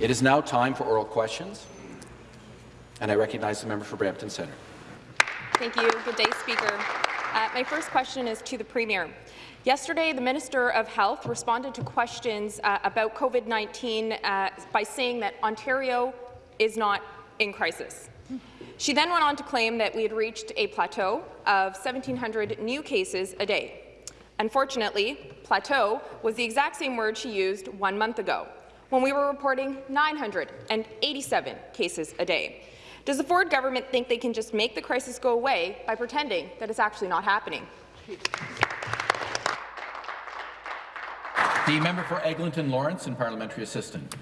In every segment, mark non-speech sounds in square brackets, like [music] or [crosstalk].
It is now time for oral questions, and I recognize the member for Brampton Centre. Thank you. Good day, Speaker. Uh, my first question is to the Premier. Yesterday, the Minister of Health responded to questions uh, about COVID-19 uh, by saying that Ontario is not in crisis. She then went on to claim that we had reached a plateau of 1,700 new cases a day. Unfortunately, plateau was the exact same word she used one month ago, when we were reporting 987 cases a day. Does the Ford government think they can just make the crisis go away by pretending that it's actually not happening? The member for Eglinton Lawrence and parliamentary assistant.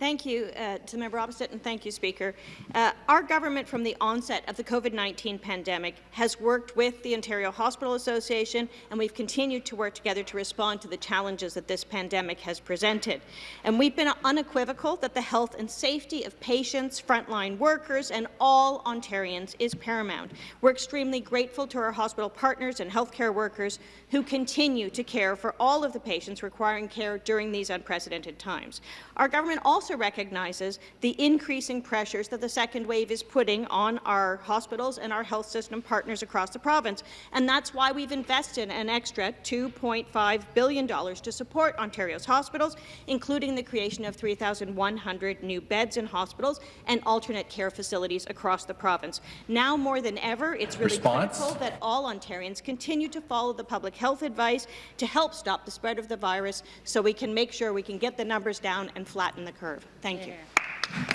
Thank you uh, to member opposite, and thank you, Speaker. Uh, our government, from the onset of the COVID-19 pandemic, has worked with the Ontario Hospital Association, and we've continued to work together to respond to the challenges that this pandemic has presented. And we've been unequivocal that the health and safety of patients, frontline workers, and all Ontarians is paramount. We're extremely grateful to our hospital partners and healthcare workers who continue to care for all of the patients requiring care during these unprecedented times. Our government also recognizes the increasing pressures that the second wave is putting on our hospitals and our health system partners across the province. And that's why we've invested an extra $2.5 billion to support Ontario's hospitals, including the creation of 3,100 new beds in hospitals and alternate care facilities across the province. Now more than ever, it's really Response? critical that all Ontarians continue to follow the public health advice to help stop the spread of the virus so we can make sure we can get the numbers down and flatten the curve. Thank you.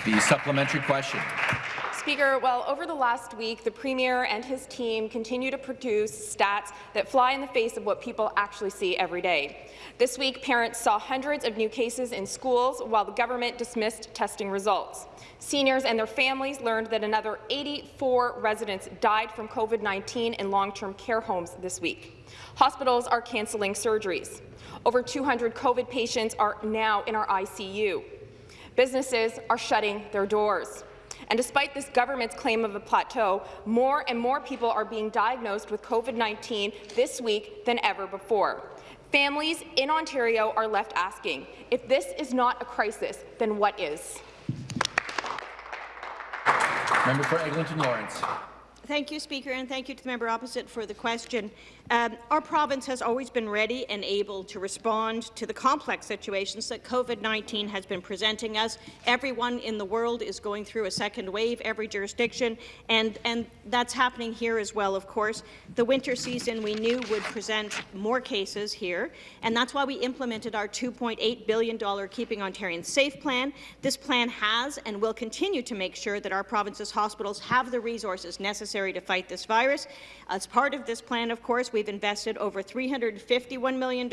The supplementary question. Speaker, well, over the last week, the Premier and his team continue to produce stats that fly in the face of what people actually see every day. This week, parents saw hundreds of new cases in schools while the government dismissed testing results. Seniors and their families learned that another 84 residents died from COVID-19 in long-term care homes this week. Hospitals are cancelling surgeries. Over 200 COVID patients are now in our ICU. Businesses are shutting their doors. And despite this government's claim of a plateau, more and more people are being diagnosed with COVID-19 this week than ever before. Families in Ontario are left asking, if this is not a crisis, then what is? Member for Eglinton Lawrence. Thank you, Speaker, and thank you to the member opposite for the question. Um, our province has always been ready and able to respond to the complex situations that COVID-19 has been presenting us. Everyone in the world is going through a second wave, every jurisdiction, and, and that's happening here as well, of course. The winter season we knew would present more cases here, and that's why we implemented our $2.8 billion Keeping Ontarians Safe plan. This plan has and will continue to make sure that our province's hospitals have the resources necessary to fight this virus. As part of this plan, of course, we've invested over $351 million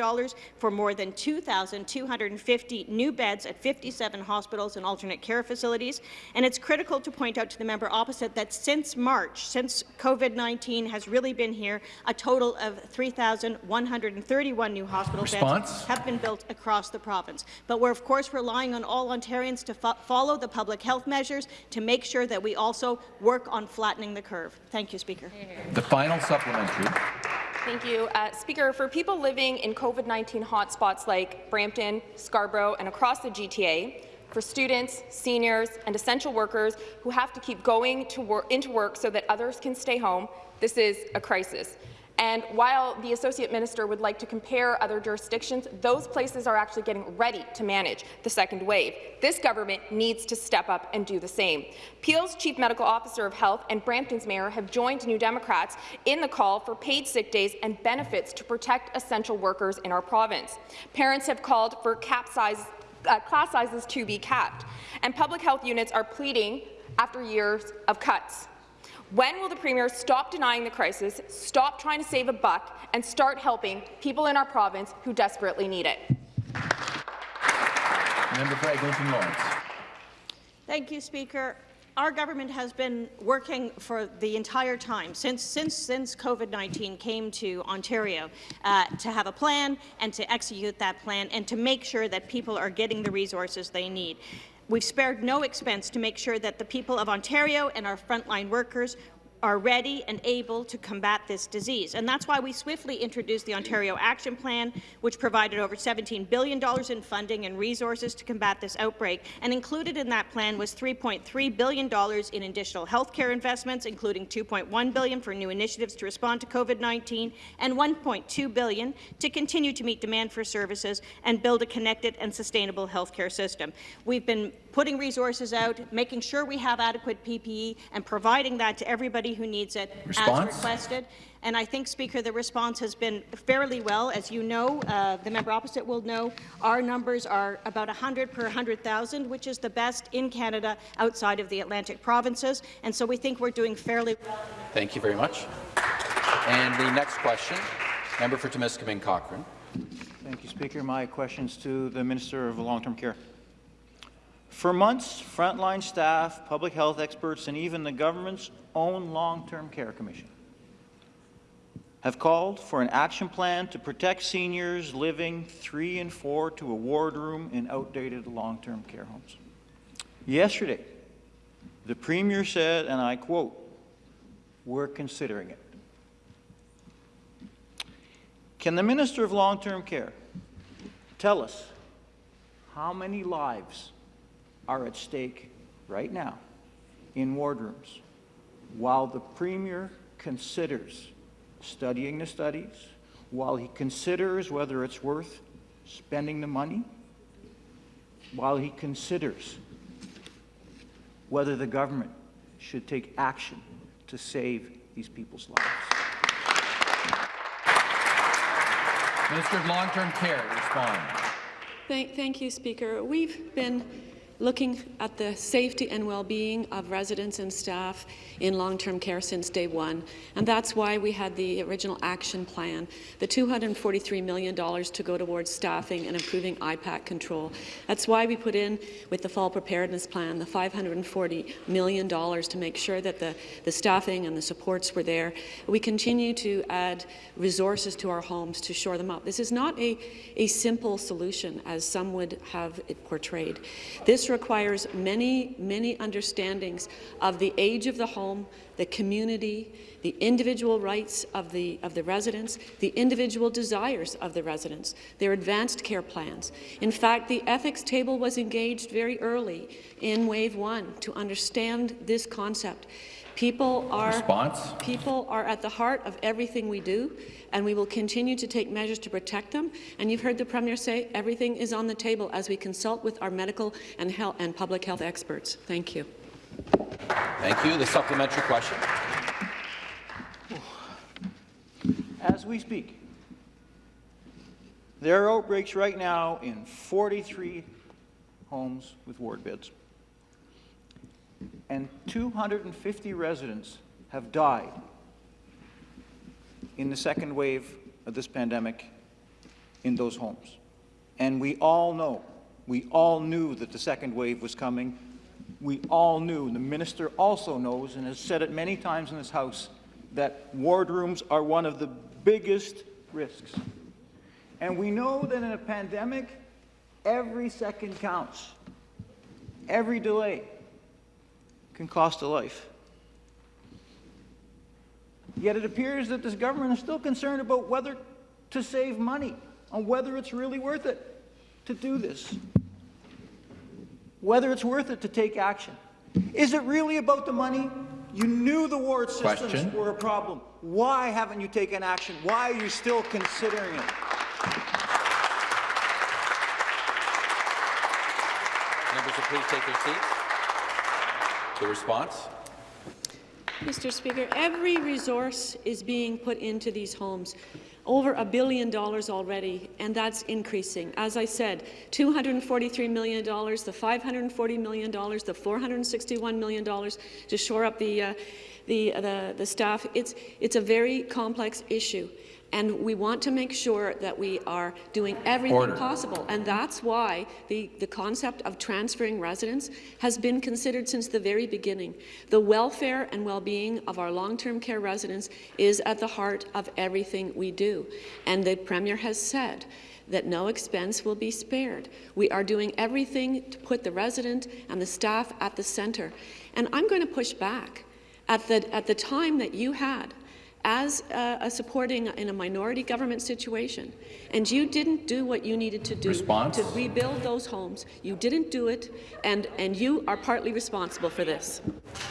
for more than 2,250 new beds at 57 hospitals and alternate care facilities. And it's critical to point out to the member opposite that since March, since COVID-19 has really been here, a total of 3,131 new hospital Response? beds have been built across the province. But we're, of course, relying on all Ontarians to fo follow the public health measures to make sure that we also work on flattening the curve. Thank you, Speaker. The final supplementary. Thank you. Uh, Speaker, for people living in COVID-19 hotspots like Brampton, Scarborough, and across the GTA, for students, seniors, and essential workers who have to keep going to wor into work so that others can stay home, this is a crisis. And while the Associate Minister would like to compare other jurisdictions, those places are actually getting ready to manage the second wave. This government needs to step up and do the same. Peel's Chief Medical Officer of Health and Brampton's Mayor have joined New Democrats in the call for paid sick days and benefits to protect essential workers in our province. Parents have called for cap size, uh, class sizes to be capped, and public health units are pleading after years of cuts. When will the Premier stop denying the crisis, stop trying to save a buck, and start helping people in our province who desperately need it? Member for Eglinton Lawrence. Thank you, Speaker. Our government has been working for the entire time, since, since, since COVID-19 came to Ontario, uh, to have a plan and to execute that plan and to make sure that people are getting the resources they need. We've spared no expense to make sure that the people of Ontario and our frontline workers are ready and able to combat this disease. And that's why we swiftly introduced the Ontario Action Plan, which provided over $17 billion in funding and resources to combat this outbreak. And included in that plan was $3.3 billion in additional healthcare investments, including 2.1 billion for new initiatives to respond to COVID-19 and 1.2 billion to continue to meet demand for services and build a connected and sustainable healthcare system. We've been putting resources out, making sure we have adequate PPE, and providing that to everybody who needs it Response? as requested. And I think, Speaker, the response has been fairly well. As you know, uh, the member opposite will know, our numbers are about 100 per 100,000, which is the best in Canada outside of the Atlantic provinces. And so we think we're doing fairly well. Thank you very much. And the next question, member for Timiskaming Cochrane. Thank you, Speaker. My questions to the Minister of Long-Term Care. For months, frontline staff, public health experts, and even the government's own Long-Term Care Commission have called for an action plan to protect seniors living three and four to a ward room in outdated long-term care homes. Yesterday, the Premier said, and I quote, we're considering it. Can the Minister of Long-Term Care tell us how many lives are at stake right now in wardrooms while the Premier considers studying the studies, while he considers whether it's worth spending the money, while he considers whether the government should take action to save these people's lives. Minister of Long-Term Care, respond. Thank, thank you, Speaker. We've been looking at the safety and well-being of residents and staff in long-term care since day one. And that's why we had the original action plan, the $243 million to go towards staffing and improving IPAC control. That's why we put in, with the fall preparedness plan, the $540 million to make sure that the, the staffing and the supports were there. We continue to add resources to our homes to shore them up. This is not a, a simple solution, as some would have it portrayed. This requires many, many understandings of the age of the home, the community, the individual rights of the, of the residents, the individual desires of the residents, their advanced care plans. In fact, the ethics table was engaged very early in Wave 1 to understand this concept. People are, Response? people are at the heart of everything we do, and we will continue to take measures to protect them. And you've heard the Premier say everything is on the table as we consult with our medical and, health and public health experts. Thank you. Thank you. The supplementary question. As we speak, there are outbreaks right now in 43 homes with ward beds. And 250 residents have died in the second wave of this pandemic in those homes. And we all know, we all knew that the second wave was coming. We all knew, the minister also knows and has said it many times in this House, that wardrooms are one of the biggest risks. And we know that in a pandemic, every second counts. Every delay can cost a life. Yet it appears that this government is still concerned about whether to save money, on whether it's really worth it to do this, whether it's worth it to take action. Is it really about the money? You knew the ward systems Question. were a problem. Why haven't you taken action? Why are you still considering it? Members will please take their seats. The response. Mr. Speaker, every resource is being put into these homes. Over a billion dollars already, and that's increasing. As I said, $243 million, the $540 million, the $461 million to shore up the, uh, the, the, the staff. It's, it's a very complex issue. And we want to make sure that we are doing everything Order. possible. And that's why the, the concept of transferring residents has been considered since the very beginning. The welfare and well-being of our long-term care residents is at the heart of everything we do. And the Premier has said that no expense will be spared. We are doing everything to put the resident and the staff at the centre. And I'm going to push back At the, at the time that you had as a, a supporting in a minority government situation, and you didn't do what you needed to do Response? to rebuild those homes. You didn't do it, and, and you are partly responsible for this.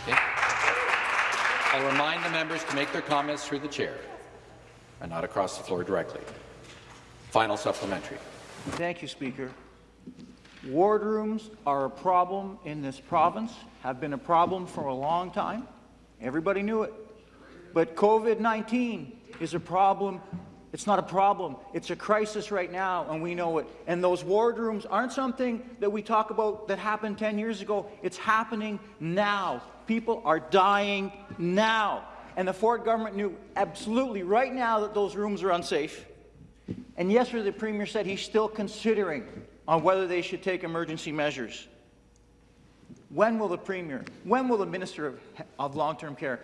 Okay. I'll remind the members to make their comments through the chair and not across the floor directly. Final supplementary. Thank you, Speaker. Wardrooms are a problem in this province, have been a problem for a long time. Everybody knew it. But COVID-19 is a problem. It's not a problem. It's a crisis right now, and we know it. And those wardrooms aren't something that we talk about that happened 10 years ago. It's happening now. People are dying now. And the Ford government knew absolutely right now that those rooms are unsafe. And yesterday, the Premier said he's still considering on whether they should take emergency measures. When will the Premier, when will the Minister of, of Long-Term Care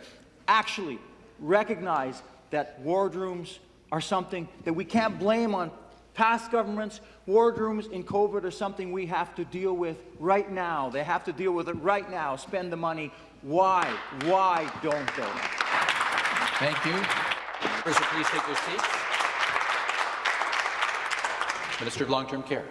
actually recognize that wardrooms are something that we can't blame on past governments? Wardrooms in COVID are something we have to deal with right now. They have to deal with it right now, spend the money. Why? Why don't they? Thank you. Members, please take your seats. Minister of Long-Term Care.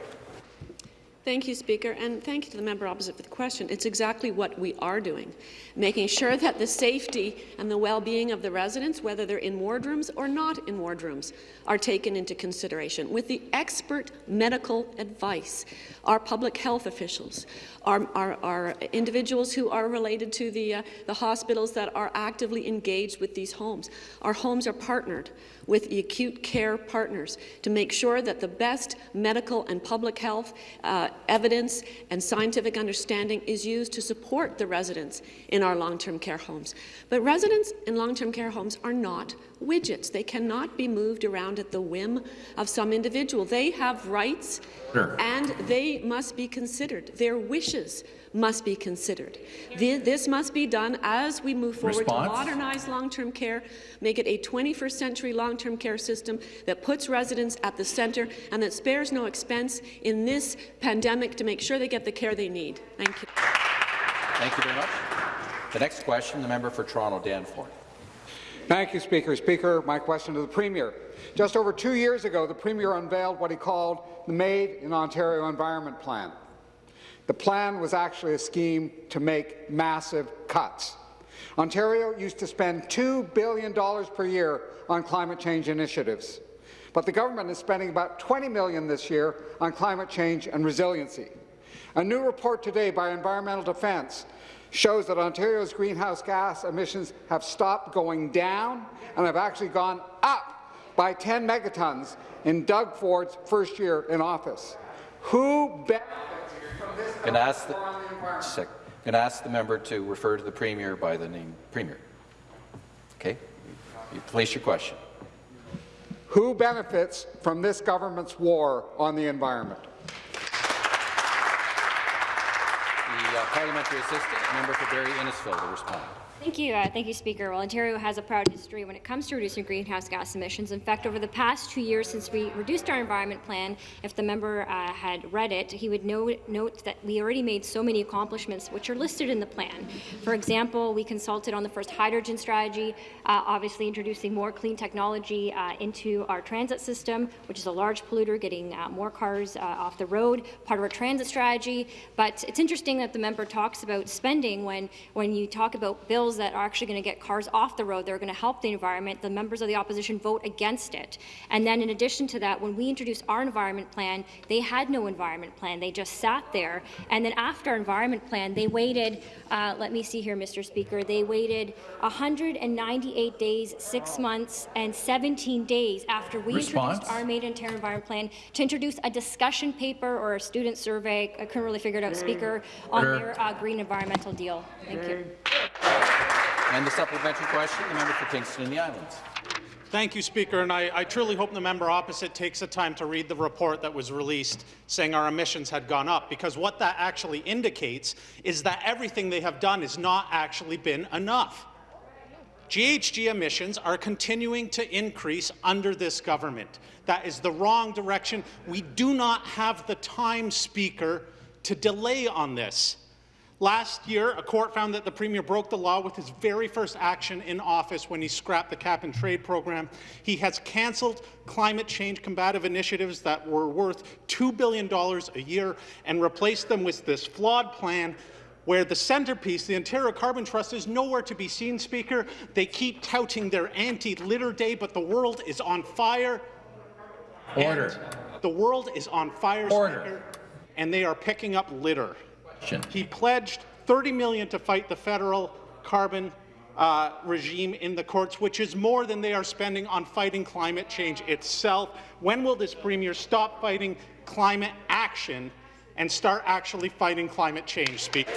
Thank you, Speaker, and thank you to the member opposite for the question. It's exactly what we are doing, making sure that the safety and the well-being of the residents, whether they're in wardrooms or not in wardrooms, are taken into consideration with the expert medical advice. Our public health officials, our, our, our individuals who are related to the, uh, the hospitals that are actively engaged with these homes. Our homes are partnered with the acute care partners to make sure that the best medical and public health uh, evidence and scientific understanding is used to support the residents in our long-term care homes. But residents in long-term care homes are not widgets. They cannot be moved around at the whim of some individual. They have rights Sure. and they must be considered. Their wishes must be considered. Th- This must be done as we move forward Response? to modernize long-term care, make it a 21st century long-term care system that puts residents at the centre and that spares no expense in this pandemic to make sure they get the care they need. Thank you. Thank you very much. The next question, the member for Toronto, Danforth. Thank you, Speaker. Speaker, my question to the Premier. Just over two years ago, the Premier unveiled what he called the Made in Ontario Environment Plan. The plan was actually a scheme to make massive cuts. Ontario used to spend $2 billion per year on climate change initiatives, but the government is spending about 20 million this year on climate change and resiliency. A new report today by Environmental Defence shows that Ontario's greenhouse gas emissions have stopped going down and have actually gone up by 10 megatons in Doug Ford's first year in office. Who benefits from this Can ask the, the can ask the member to refer to the Premier by the name Premier? Okay? You place your question. Who benefits from this government's war on the environment? The uh, parliamentary assistant, member for Barrie Innisfil, to respond. Thank you, uh, thank you, Speaker. Well, Ontario has a proud history when it comes to reducing greenhouse gas emissions. In fact, over the past two years since we reduced our environment plan, if the member uh, had read it, he would know, note that we already made so many accomplishments which are listed in the plan. For example, we consulted on the first hydrogen strategy, uh, obviously introducing more clean technology uh, into our transit system, which is a large polluter, getting uh, more cars uh, off the road, part of our transit strategy. But it's interesting that the member talks about spending when, when you talk about bills that are actually going to get cars off the road, that are going to help the environment, the members of the opposition vote against it. And then in addition to that, when we introduced our environment plan, they had no environment plan. They just sat there. And then after our environment plan, they waited, uh, let me see here, Mr. Speaker, they waited 198 days, six months, and 17 days after we Response? introduced our Made in Ontario Environment Plan to introduce a discussion paper or a student survey, I couldn't really figure it out, Speaker, on their uh, green environmental deal. Thank you. And the supplementary question, the member for Kingston and the Islands. Thank you, Speaker, and I, I, truly hope the member opposite takes the time to read the report that was released saying our emissions had gone up, because what that actually indicates is that everything they have done has not actually been enough. GHG emissions are continuing to increase under this government. That is the wrong direction. We do not have the time, Speaker, to delay on this. Last year, a court found that the Premier broke the law with his very first action in office when he scrapped the cap-and-trade program. He has cancelled climate change combative initiatives that were worth $2 billion a year and replaced them with this flawed plan where the centerpiece, the Ontario Carbon Trust, is nowhere to be seen, Speaker. They keep touting their anti-litter day, but the world is on fire. Order. The world is on fire, Order. Speaker, and they are picking up litter. Question. He pledged 30 million to fight the federal carbon uh, regime in the courts, which is more than they are spending on fighting climate change itself. When will this Premier stop fighting climate action and start actually fighting climate change, Speaker?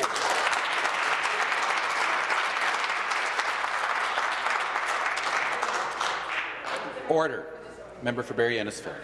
Order. Member for Barrie Innisfil.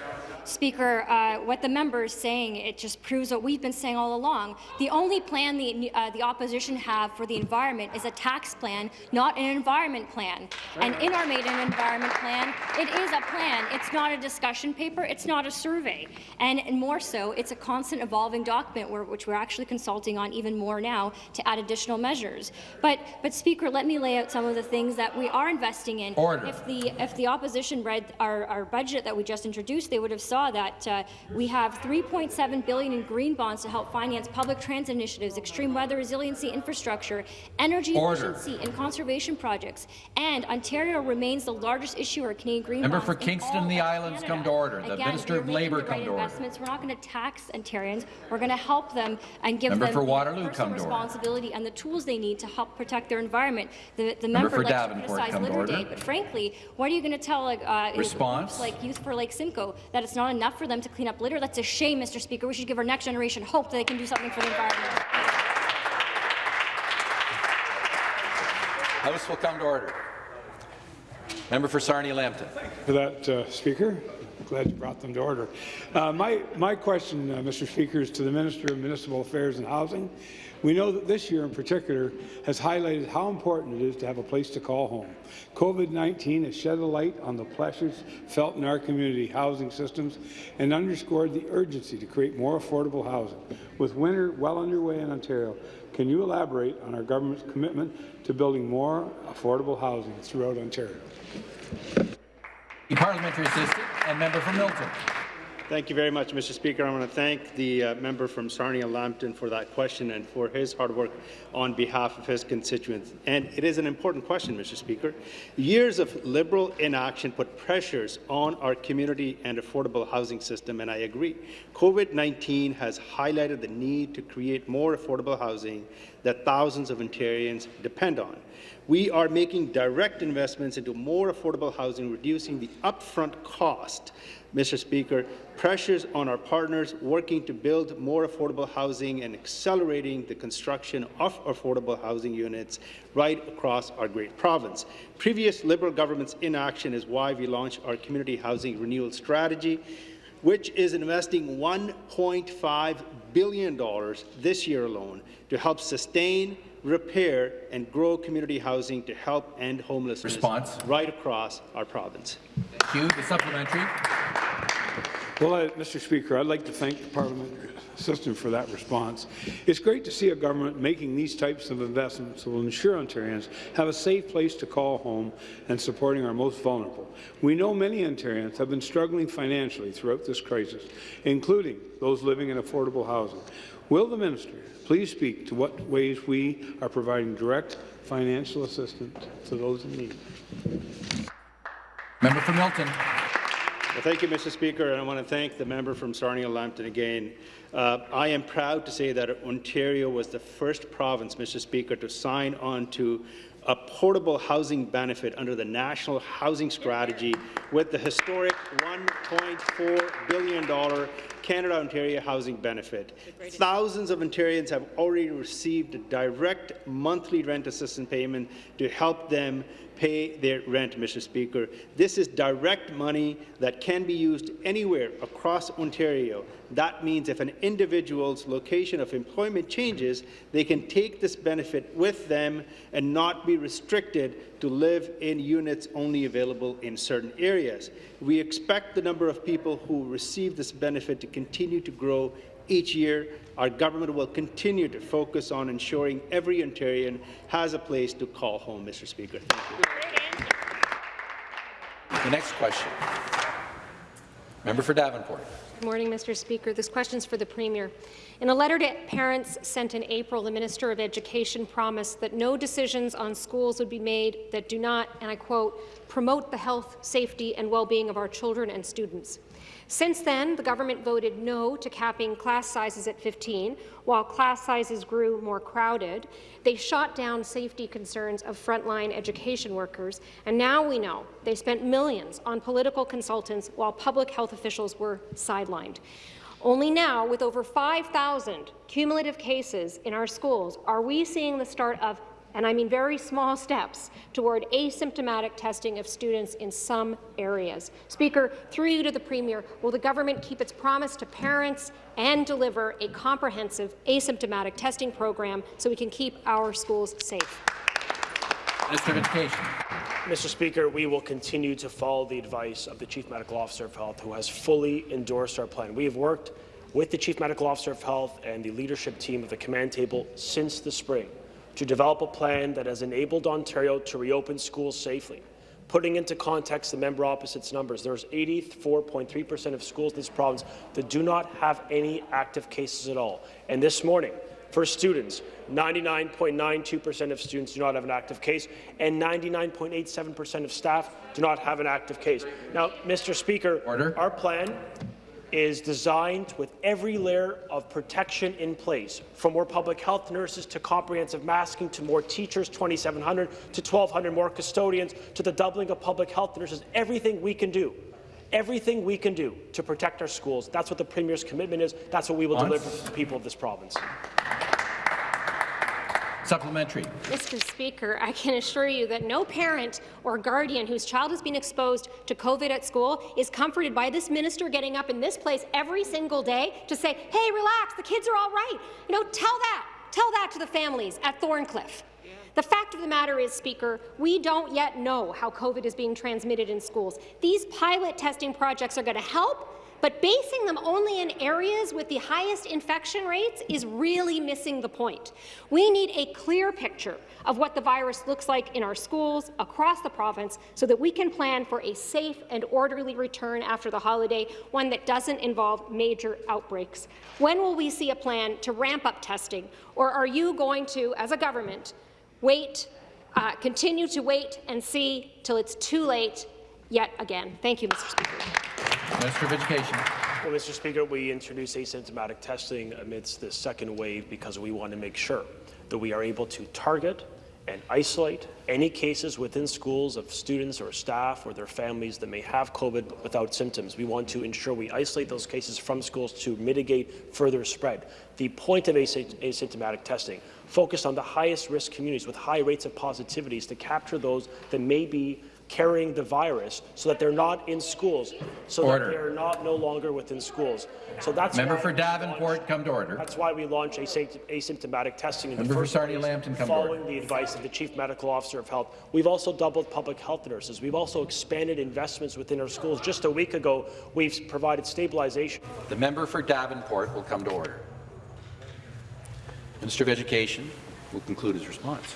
Speaker, uh, what the member is saying, it just proves what we've been saying all along. The only plan the, uh, the opposition have for the environment is a tax plan, not an environment plan. And in our maiden environment plan, it is a plan. It's not a discussion paper. It's not a survey. And, and more so, it's a constant evolving document where, which we're actually consulting on even more now to add additional measures. But, but Speaker, let me lay out some of the things that we are investing in. Order. If the, if the opposition read our, our budget that we just introduced, they would have saw that uh, we have 3.7 billion in green bonds to help finance public transit initiatives, extreme weather resiliency infrastructure, energy Order. efficiency and conservation projects. And Ontario remains the largest issuer of Canadian green Member bonds for Kingston the Islands Canada. come to order. The Again, Minister of Labour the come to order. investments. We're not going to tax Ontarians. We're going to help them and give Member them for the Waterloo, personal come to order. responsibility and the tools they need to help protect their environment. The, the Member member for Davenport, come to order. Day, but frankly, what are you going to tell like, uh, Response. like Youth for Lake Simcoe that it's not enough for them to clean up litter? That's a shame, Mr. Speaker. We should give our next generation hope that they can do something for the environment. House will come to order. Member for Sarnia-Lambton. for that, uh, Speaker. Glad you brought them to order. Uh, my, my question, uh, Mr. Speaker, is to the Minister of Municipal Affairs and Housing. We know that this year in particular has highlighted how important it is to have a place to call home. COVID-19 has shed a light on the pressures felt in our community housing systems and underscored the urgency to create more affordable housing. With winter well underway in Ontario, can you elaborate on our government's commitment to building more affordable housing throughout Ontario? The parliamentary assistant and member for Milton. Thank you very much, Mr. Speaker. I want to thank the uh, member from Sarnia-Lambton for that question and for his hard work on behalf of his constituents. And it is an important question, Mr. Speaker. Years of Liberal inaction put pressures on our community and affordable housing system, and I agree. COVID-19 has highlighted the need to create more affordable housing that thousands of Ontarians depend on. We are making direct investments into more affordable housing, reducing the upfront cost Mr. Speaker, pressures on our partners working to build more affordable housing and accelerating the construction of affordable housing units right across our great province. Previous Liberal government's inaction is why we launched our community housing renewal strategy, which is investing $1.5 billion this year alone to help sustain, repair, and grow community housing to help end homelessness Response. right across our province. Thank you. The supplementary. Well, uh, Mr. Speaker, I'd like to thank the parliamentary assistant for that response. It's great to see a government making these types of investments that will ensure Ontarians have a safe place to call home and supporting our most vulnerable. We know many Ontarians have been struggling financially throughout this crisis, including those living in affordable housing. Will the minister please speak to what ways we are providing direct financial assistance to those in need? Member for Milton. Well, thank you, Mr. Speaker, and I want to thank the member from Sarnia-Lambton again. Uh, I am proud to say that Ontario was the first province, Mr. Speaker, to sign on to a portable housing benefit under the National Housing Strategy with the historic $1.4 billion Canada-Ontario Housing Benefit. Thousands of Ontarians have already received a direct monthly rent assistance payment to help them pay their rent, Mr. Speaker. This is direct money that can be used anywhere across Ontario. That means if an individual's location of employment changes, they can take this benefit with them and not be restricted to live in units only available in certain areas. We expect the number of people who receive this benefit to continue to grow Each year, our government will continue to focus on ensuring every Ontarian has a place to call home, Mr. Speaker. Thank you. The next question. Member for Davenport. Good morning, Mr. Speaker. This question is for the Premier. In a letter to parents sent in April, the Minister of Education promised that no decisions on schools would be made that do not, and I quote, promote the health, safety and well-being of our children and students. Since then, the government voted no to capping class sizes at 15. While class sizes grew more crowded, they shot down safety concerns of frontline education workers, and now we know they spent millions on political consultants while public health officials were sidelined. Only now, with over 5,000 cumulative cases in our schools, are we seeing the start of and I mean very small steps, toward asymptomatic testing of students in some areas. Speaker, through you to the Premier, will the government keep its promise to parents and deliver a comprehensive asymptomatic testing program so we can keep our schools safe? Minister of Education. Mr. Speaker, we will continue to follow the advice of the Chief Medical Officer of Health, who has fully endorsed our plan. We have worked with the Chief Medical Officer of Health and the leadership team of the command table since the spring to develop a plan that has enabled Ontario to reopen schools safely. Putting into context the member opposite's numbers, there's 84.3% of schools in this province that do not have any active cases at all. And this morning, for students, 99.92% of students do not have an active case, and 99.87% of staff do not have an active case. Now, Mr. Speaker, Order. our plan is designed with every layer of protection in place, from more public health nurses to comprehensive masking to more teachers, 2,700 to 1,200 more custodians to the doubling of public health nurses, everything we can do everything we can do to protect our schools. That's what the Premier's commitment is. That's what we will deliver to the people of this province. Supplementary. Mr. Speaker, I can assure you that no parent or guardian whose child has been exposed to COVID at school is comforted by this minister getting up in this place every single day to say, hey, relax, the kids are all right. You know, tell that. Tell that to the families at Thorncliffe. The fact of the matter is, Speaker, we don't yet know how COVID is being transmitted in schools. These pilot testing projects are going to help, but basing them only in areas with the highest infection rates is really missing the point. We need a clear picture of what the virus looks like in our schools across the province so that we can plan for a safe and orderly return after the holiday, one that doesn't involve major outbreaks. When will we see a plan to ramp up testing, or are you going to, as a government, wait, uh, continue to wait and see till it's too late yet again? Thank you, Mr. Speaker. Minister of Education. Well, Mr. Speaker, we introduced asymptomatic testing amidst the second wave because we want to make sure that we are able to target and isolate any cases within schools of students or staff or their families that may have COVID without symptoms. We want to ensure we isolate those cases from schools to mitigate further spread. The point of asymptomatic testing focused on the highest risk communities with high rates of positivity is to capture those that may be carrying the virus so that they're not in schools, so order. that they're not no longer within schools. So that's Member for Davenport, launched- come to order. That's why we launched asympt- asymptomatic testing in Member the first place, Lambton, following the advice of the Chief Medical Officer of Health. We've also doubled public health nurses. We've also expanded investments within our schools. Just a week ago, we've provided stabilization. The member for Davenport will come to order. Minister of Education will conclude his response.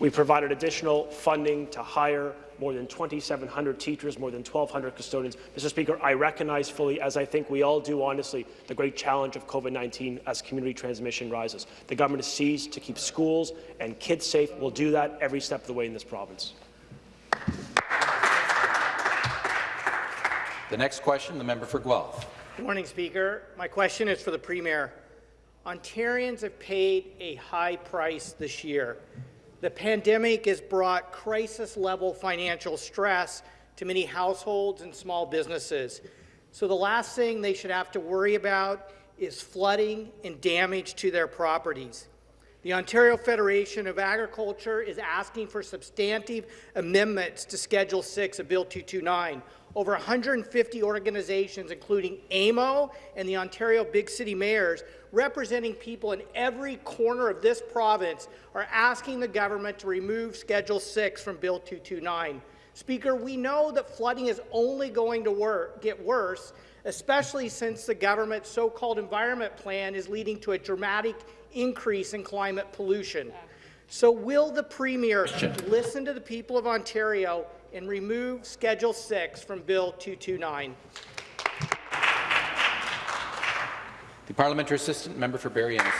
We provided additional funding to hire more than 2,700 teachers, more than 1,200 custodians. Mr. Speaker, I recognize fully, as I think we all do honestly, the great challenge of COVID-19 as community transmission rises. The government is seized to keep schools and kids safe. We'll do that every step of the way in this province. The next question, the member for Guelph. Good morning, Speaker. My question is for the Premier. Ontarians have paid a high price this year. The pandemic has brought crisis-level financial stress to many households and small businesses. So the last thing they should have to worry about is flooding and damage to their properties. The Ontario Federation of Agriculture is asking for substantive amendments to Schedule 6 of Bill 229. Over 150 organizations, including AMO and the Ontario Big City Mayors, representing people in every corner of this province, are asking the government to remove Schedule 6 from Bill 229. Speaker, we know that flooding is only going to wor get worse especially since the government's so-called environment plan is leading to a dramatic increase in climate pollution. So will the Premier listen to the people of Ontario and remove Schedule 6 from Bill 229? The parliamentary assistant member for Barrie Innes.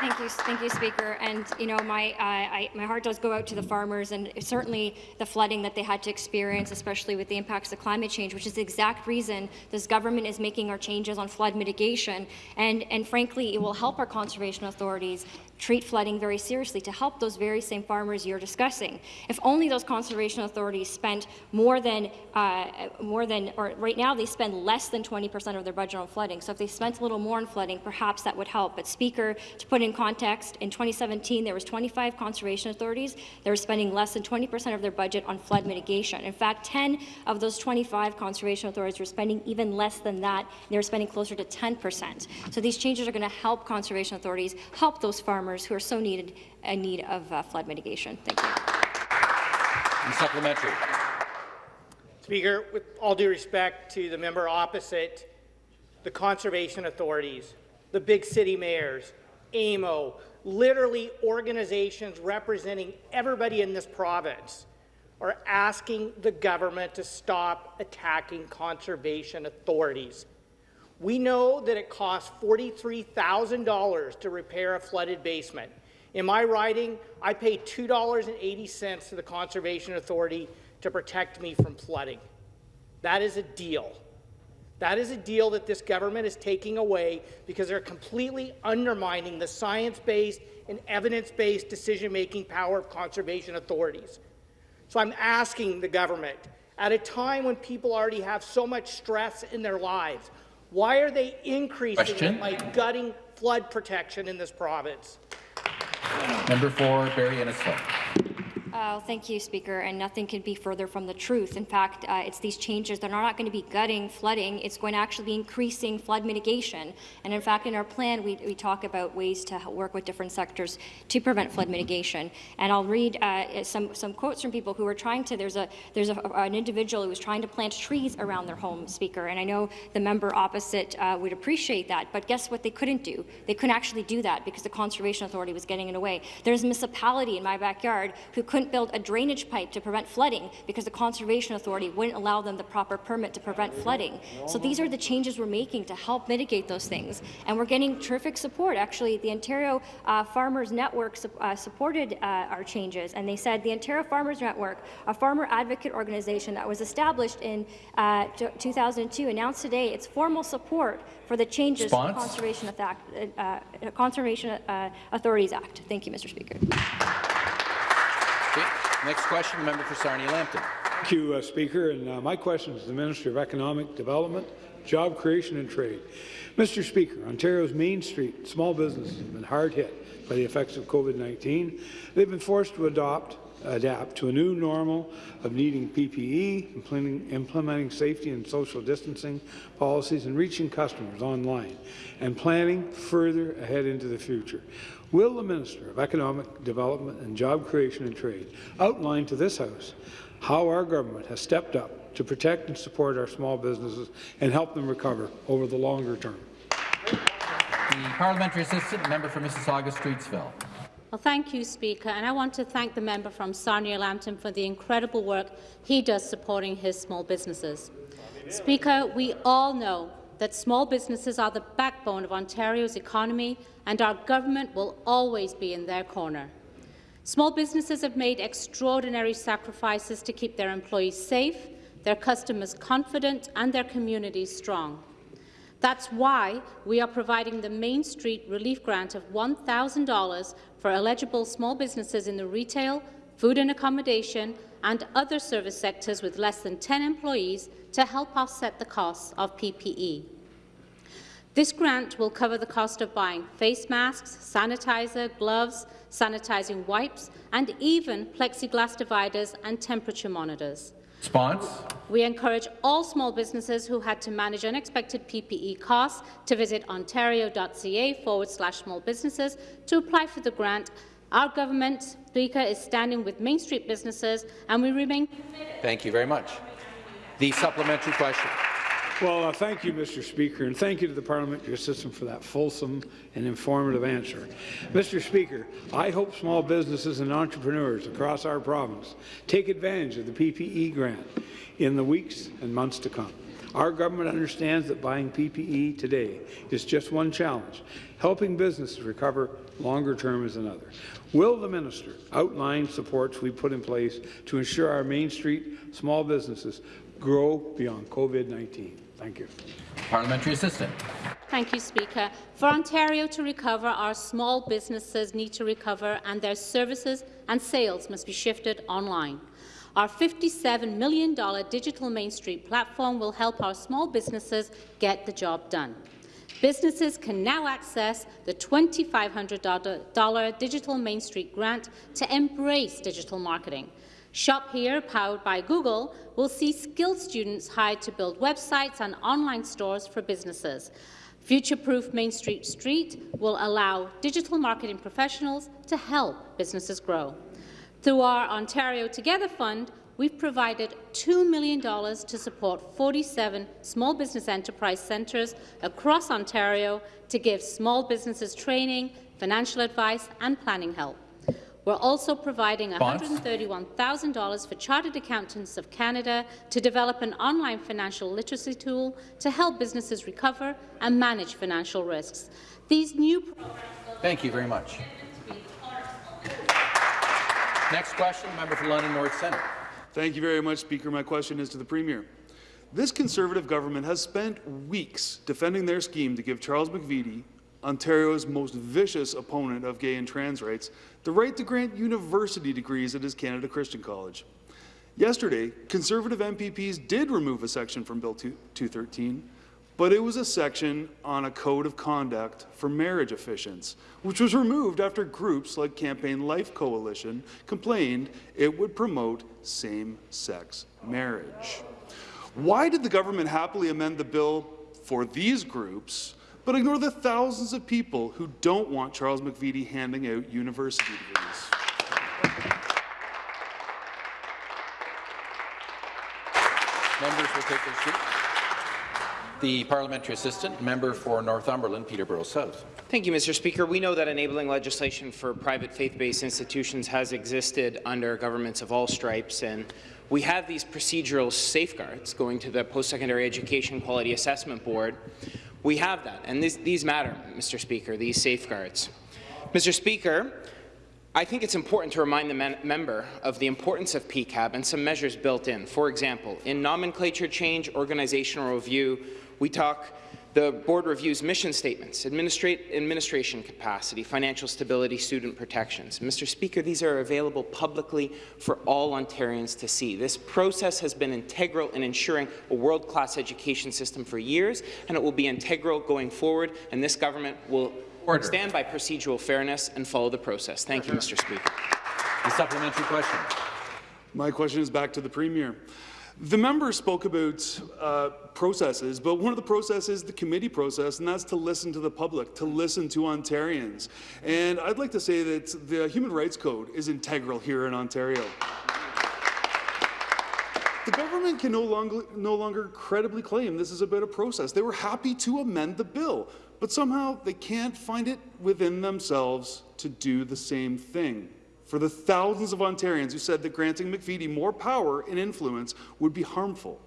Thank you, thank you, Speaker. And you know, my uh, I, my heart does go out to the farmers, and certainly the flooding that they had to experience, especially with the impacts of climate change, which is the exact reason this government is making our changes on flood mitigation. And and frankly, it will help our conservation authorities treat flooding very seriously to help those very same farmers you're discussing. If only those conservation authorities spent more than, uh, more than, or right now they spend less than 20% of their budget on flooding. So if they spent a little more on flooding, perhaps that would help. But Speaker, to put in context, in 2017 there was 25 conservation authorities that were spending less than 20% of their budget on flood mitigation. In fact, 10 of those 25 conservation authorities were spending even less than that. They were spending closer to 10%. So these changes are going to help conservation authorities, help those farmers farmers who are so needed in need of uh, flood mitigation. Thank you. And supplementary. Speaker, with all due respect to the member opposite, the conservation authorities, the big city mayors, AMO, literally organizations representing everybody in this province are asking the government to stop attacking conservation authorities. We know that it costs $43,000 to repair a flooded basement. In my riding, I pay $2.80 to the Conservation Authority to protect me from flooding. That is a deal. That is a deal that this government is taking away because they're completely undermining the science-based and evidence-based decision-making power of conservation authorities. So I'm asking the government, at a time when people already have so much stress in their lives, why are they increasing Question? it by gutting flood protection in this province? Member for Barrie Innisfil. Uh, thank you, Speaker, and nothing could be further from the truth. In fact, uh, it's these changes that are not going to be gutting flooding, it's going to actually be increasing flood mitigation. And in fact, in our plan, we, we talk about ways to work with different sectors to prevent flood mitigation. And I'll read uh, some, some quotes from people who are trying to, there's, a, there's a, an individual who was trying to plant trees around their home, Speaker, and I know the member opposite uh, would appreciate that, but guess what they couldn't do? They couldn't actually do that because the Conservation Authority was getting in the way. There's a municipality in my backyard who couldn't couldn't build a drainage pipe to prevent flooding because the Conservation Authority wouldn't allow them the proper permit to prevent flooding. So these are the changes we're making to help mitigate those things. And we're getting terrific support. Actually, the Ontario uh, Farmers Network su uh, supported uh, our changes, and they said the Ontario Farmers Network, a farmer advocate organization that was established in uh, 2002, announced today its formal support for the changes Response? to the Conservation, Act, uh, uh, Conservation Authorities Act. Thank you, Mr. Speaker. Next question, member for Sarnia-Lambton. Thank you, uh, Speaker. And uh, my question is to the Minister of Economic Development, Job Creation and Trade. Mr. Speaker, Ontario's Main Street small businesses have been hard hit by the effects of COVID-19. They've been forced to adopt adapt to a new normal of needing PPE, implementing, implementing, safety and social distancing policies, and reaching customers online, and planning further ahead into the future. Will the Minister of Economic Development and Job Creation and Trade outline to this House how our government has stepped up to protect and support our small businesses and help them recover over the longer term? The parliamentary assistant member for Mississauga Streetsville. Well, thank you, Speaker, and I want to thank the member from Sarnia-Lambton for the incredible work he does supporting his small businesses. Speaker, we all know that small businesses are the backbone of Ontario's economy and our government will always be in their corner. Small businesses have made extraordinary sacrifices to keep their employees safe, their customers confident and their communities strong. That's why we are providing the Main Street Relief Grant of $1,000 for eligible small businesses in the retail, food and accommodation and other service sectors with less than 10 employees to help offset the costs of PPE. This grant will cover the cost of buying face masks, sanitizer, gloves, sanitizing wipes, and even plexiglass dividers and temperature monitors. Response. We encourage all small businesses who had to manage unexpected PPE costs to visit ontario.ca forward slash small businesses to apply for the grant. Our government, Speaker, is standing with Main Street businesses, and we remain Thank you very much. The supplementary question. Well, uh, thank you, Mr. Speaker, and thank you to the parliamentary system for that fulsome and informative answer. Mr. Speaker, I hope small businesses and entrepreneurs across our province take advantage of the PPE grant in the weeks and months to come. Our government understands that buying PPE today is just one challenge. Helping businesses recover longer term is another. Will the minister outline supports we put in place to ensure our Main Street small businesses grow beyond COVID-19? Thank you. Parliamentary assistant. Thank you, Speaker. For Ontario to recover, our small businesses need to recover and their services and sales must be shifted online. Our $57 million digital Main Street platform will help our small businesses get the job done. Businesses can now access the $2,500 Digital Main Street grant to embrace digital marketing. Shop Here, powered by Google, will see skilled students hired to build websites and online stores for businesses. Future-proof Main Street Street will allow digital marketing professionals to help businesses grow. Through our Ontario Together Fund, we've provided $2 million to support 47 small business enterprise centres across Ontario to give small businesses training, financial advice and planning help. We're also providing $131,000 for Chartered Accountants of Canada to develop an online financial literacy tool to help businesses recover and manage financial risks. These new Thank you very much. Next question, member for London North Centre. Thank you very much, Speaker. My question is to the Premier. This Conservative government has spent weeks defending their scheme to give Charles McVety, Ontario's most vicious opponent of gay and trans rights, the right to grant university degrees at his Canada Christian College. Yesterday, Conservative MPPs did remove a section from Bill 213, but it was a section on a code of conduct for marriage officiants, which was removed after groups like Campaign Life Coalition complained it would promote same-sex marriage. Why did the government happily amend the bill for these groups, but ignore the thousands of people who don't want Charles McVety handing out university degrees? Members will take their seats. The parliamentary assistant, member for Northumberland, Peterborough South. Thank you, Mr. Speaker. We know that enabling legislation for private faith-based institutions has existed under governments of all stripes, and we have these procedural safeguards going to the Post-Secondary Education Quality Assessment Board. We have that, and these, these matter, Mr. Speaker, these safeguards. Mr. Speaker, I think it's important to remind the member of the importance of PEQAB and some measures built in. For example, in nomenclature change, organizational review, we talk the board reviews mission statements, administration capacity, financial stability, student protections. Mr. Speaker, these are available publicly for all Ontarians to see. This process has been integral in ensuring a world-class education system for years, and it will be integral going forward, and this government will Order. stand by procedural fairness and follow the process. Thank you, Mr. Speaker. The supplementary question. My question is back to the Premier. The member spoke about uh, processes, but one of the processes is the committee process, and that's to listen to the public, to listen to Ontarians. And I'd like to say that the Human Rights Code is integral here in Ontario. The government can no longer, no longer credibly claim this is about a process. They were happy to amend the bill, but somehow they can't find it within themselves to do the same thing for the thousands of Ontarians who said that granting McVety more power and influence would be harmful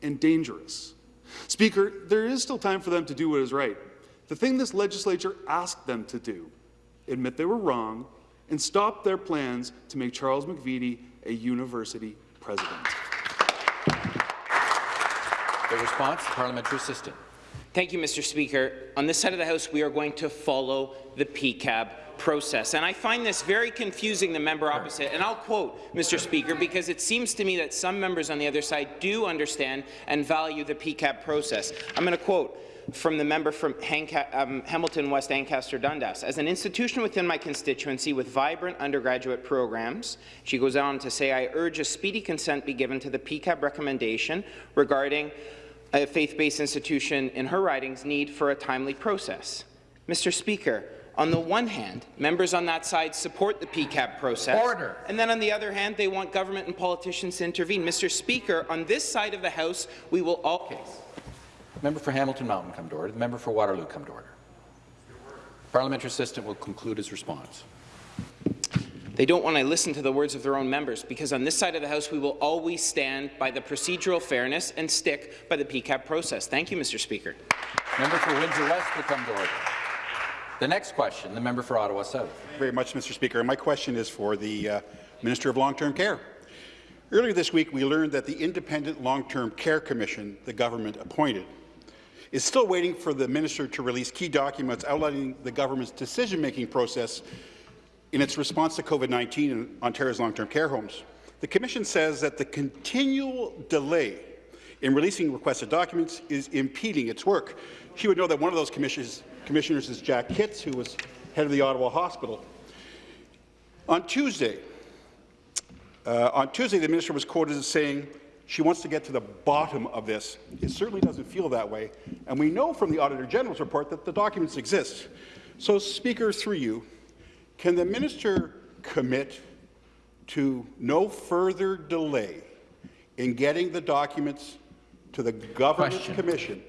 and dangerous. Speaker, there is still time for them to do what is right. The thing this legislature asked them to do, admit they were wrong, and stop their plans to make Charles McVety a university president. The response, parliamentary assistant. Thank you, Mr. Speaker. On this side of the House, we are going to follow the PEQAB process. And I find this very confusing, the member opposite. And I'll quote, Mr. Speaker, because it seems to me that some members on the other side do understand and value the PEQAB process. I'm going to quote from the member from Hanca um, Hamilton West Ancaster Dundas. As an institution within my constituency with vibrant undergraduate programs, she goes on to say, I urge a speedy consent be given to the PEQAB recommendation regarding a faith-based institution in her writings need for a timely process. Mr. Speaker, on the one hand, members on that side support the PEQAB process. Order. And then on the other hand, they want government and politicians to intervene. Mr. Speaker, on this side of the House, we will all... Member for Hamilton Mountain come to order. The member for Waterloo come to order. Parliamentary assistant will conclude his response. They don't want to listen to the words of their own members because on this side of the House we will always stand by the procedural fairness and stick by the PEQAB process. Thank you, Mr. Speaker. Member for Windsor West will come to order. The next question, the member for Ottawa South. very much, Mr. Speaker. My question is for the uh, Minister of Long-Term Care. Earlier this week, we learned that the Independent Long-Term Care Commission the government appointed is still waiting for the minister to release key documents outlining the government's decision-making process in its response to COVID-19 in Ontario's long-term care homes. The Commission says that the continual delay in releasing requested documents is impeding its work. She would know that one of those commissioners, commissioners is Jack Kitts, who was head of the Ottawa Hospital. On Tuesday, uh, on Tuesday, the minister was quoted as saying she wants to get to the bottom of this. It certainly doesn't feel that way, and we know from the Auditor General's report that the documents exist. So, Speaker, through you, can the minister commit to no further delay in getting the documents to the government Question. commission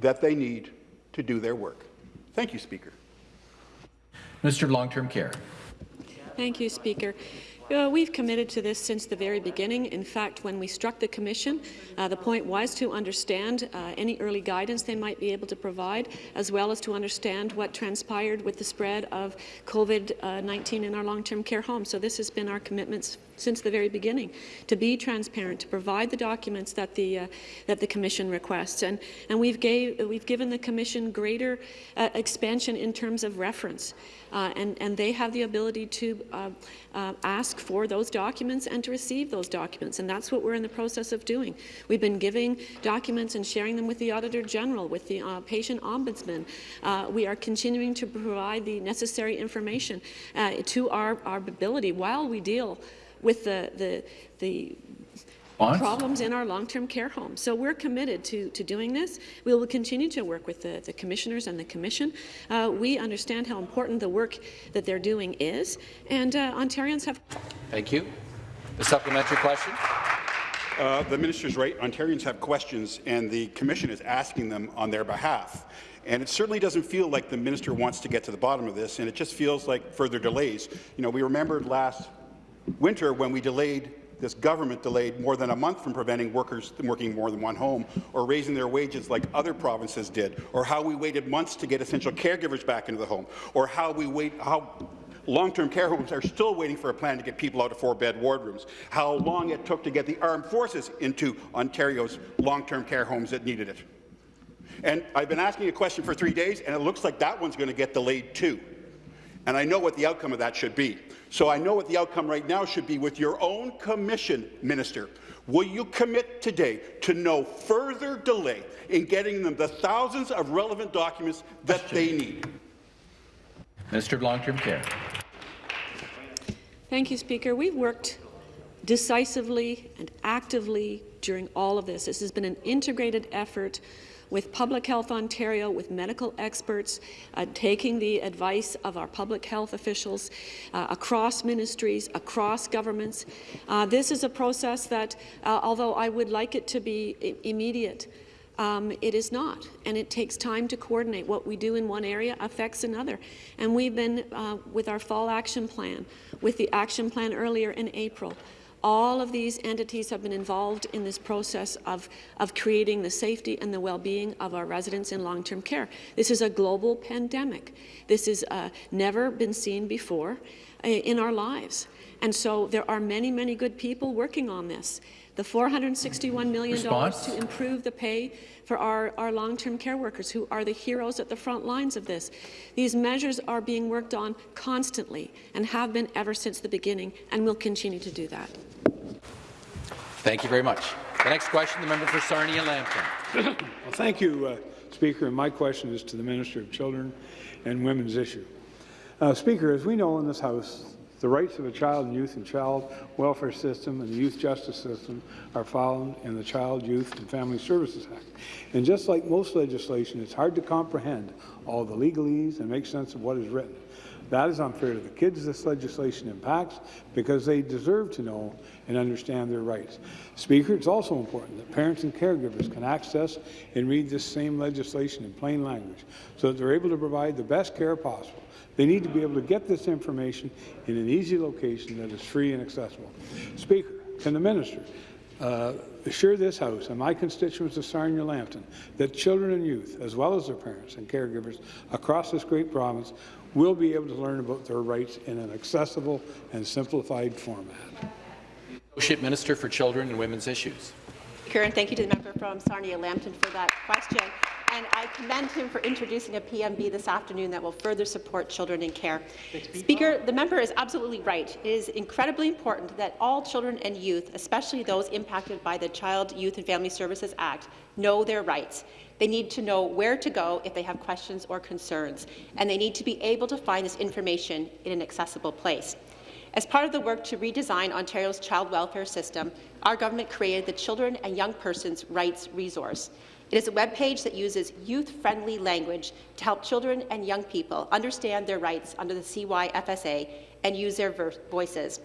that they need to do their work? Thank you, Speaker. Mr. Long-Term Care. Thank you, Speaker. Uh, we've committed to this since the very beginning. In fact, when we struck the Commission, uh, the point was to understand uh, any early guidance they might be able to provide, as well as to understand what transpired with the spread of COVID-19 in our long-term care homes. So this has been our commitments since the very beginning, to be transparent, to provide the documents that the uh, that the Commission requests, and and we've gave we've given the Commission greater uh, expansion in terms of reference, uh, and and they have the ability to uh, uh, ask for those documents and to receive those documents, and that's what we're in the process of doing. We've been giving documents and sharing them with the Auditor General, with the uh, Patient Ombudsman. we are continuing to provide the necessary information to our our ability while we deal with the, the, the problems in our long-term care homes. So we're committed to, to doing this. We will continue to work with the, the commissioners and the commission. Uh, we understand how important the work that they're doing is, and uh, Ontarians have... Thank you. The supplementary question. Uh, the is right. Ontarians have questions, and the commission is asking them on their behalf. And it certainly doesn't feel like the minister wants to get to the bottom of this, and it just feels like further delays. You know, we remembered last winter when we delayed this government delayed more than a month from preventing workers from working more than one home or raising their wages like other provinces did, or how we waited months to get essential caregivers back into the home, or how we wait how long-term care homes are still waiting for a plan to get people out of four-bed wardrooms, how long it took to get the armed forces into Ontario's long-term care homes that needed it. And I've been asking a question for three days, and it looks like that one's going to get delayed too. And I know what the outcome of that should be. So I know what the outcome right now should be with your own commission, Minister. Will you commit today to no further delay in getting them the thousands of relevant documents that they need? Minister of Long-Term Care. Thank you, Speaker. We've worked decisively and actively during all of this. This has been an integrated effort with Public Health Ontario, with medical experts, uh, taking the advice of our public health officials uh, across ministries, across governments. Uh, this is a process that, uh, although I would like it to be immediate, um, it is not, and it takes time to coordinate. What we do in one area affects another. And we've been, uh, with our fall action plan, with the action plan earlier in April, all of these entities have been involved in this process of, of creating the safety and the well-being of our residents in long-term care. This is a global pandemic. This has uh, never been seen before uh, in our lives. And so there are many, many good people working on this. The $461 million Response? to improve the pay for our, our long-term care workers, who are the heroes at the front lines of this. These measures are being worked on constantly and have been ever since the beginning, and will continue to do that. Thank you very much. The next question, the member for Sarnia Lambton. well, thank you, uh, Speaker. And my question is to the Minister of Children and Women's Issue. Uh, Speaker, as we know in this House, the rights of a child and youth and child welfare system and the youth justice system are found in the Child, Youth and Family Services Act. And just like most legislation, it's hard to comprehend all the legalese and make sense of what is written. That is unfair to the kids this legislation impacts because they deserve to know and understand their rights. Speaker, it's also important that parents and caregivers can access and read this same legislation in plain language so that they're able to provide the best care possible. They need to be able to get this information in an easy location that is free and accessible. Speaker, can the minister uh, assure this House and my constituents of Sarnia-Lambton that children and youth, as well as their parents and caregivers across this great province, will be able to learn about their rights in an accessible and simplified format. Associate Minister for Children and Women's Issues. Karen, thank you to the member from Sarnia-Lambton for that question. And I commend him for introducing a PMB this afternoon that will further support children in care. Speaker, the member is absolutely right. It is incredibly important that all children and youth, especially those impacted by the Child, Youth and Family Services Act, know their rights. They need to know where to go if they have questions or concerns, and they need to be able to find this information in an accessible place. As part of the work to redesign Ontario's child welfare system, our government created the Children and Young Persons Rights Resource. It is a web page that uses youth-friendly language to help children and young people understand their rights under the CYFSA and use their voices.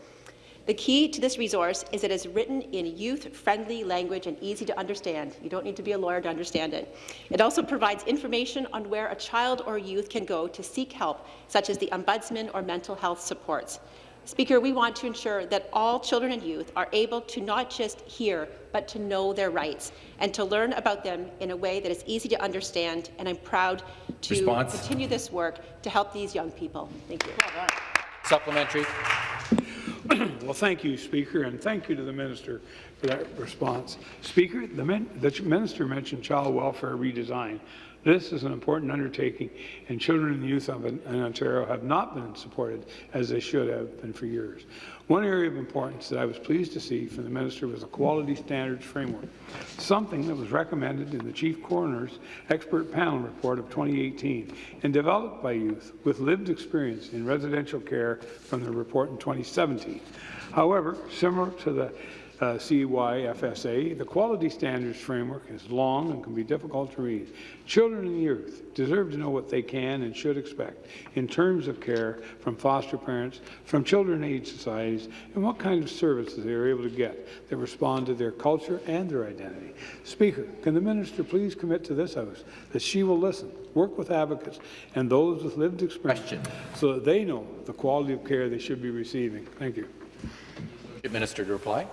The key to this resource is that it is written in youth-friendly language and easy to understand. You don't need to be a lawyer to understand it. It also provides information on where a child or youth can go to seek help, such as the Ombudsman or mental health supports. Speaker, we want to ensure that all children and youth are able to not just hear, but to know their rights and to learn about them in a way that is easy to understand, and I'm proud to Response. continue this work to help these young people. Thank you. Supplementary. [clears throat] well, thank you, Speaker, and thank you to the Minister for that response. Speaker, the, the Minister mentioned child welfare redesign. This is an important undertaking, and children and youth in Ontario have not been supported as they should have been for years. One area of importance that I was pleased to see from the Minister was a quality standards framework, something that was recommended in the Chief Coroner's expert panel report of 2018 and developed by youth with lived experience in residential care from the report in 2017. However, similar to the uh, CYFSA, the quality standards framework is long and can be difficult to read. Children and youth deserve to know what they can and should expect in terms of care from foster parents, from children aid societies, and what kind of services they are able to get that respond to their culture and their identity. Speaker, can the minister please commit to this House that she will listen, work with advocates and those with lived experience Question. so that they know the quality of care they should be receiving? Thank you. Minister to reply.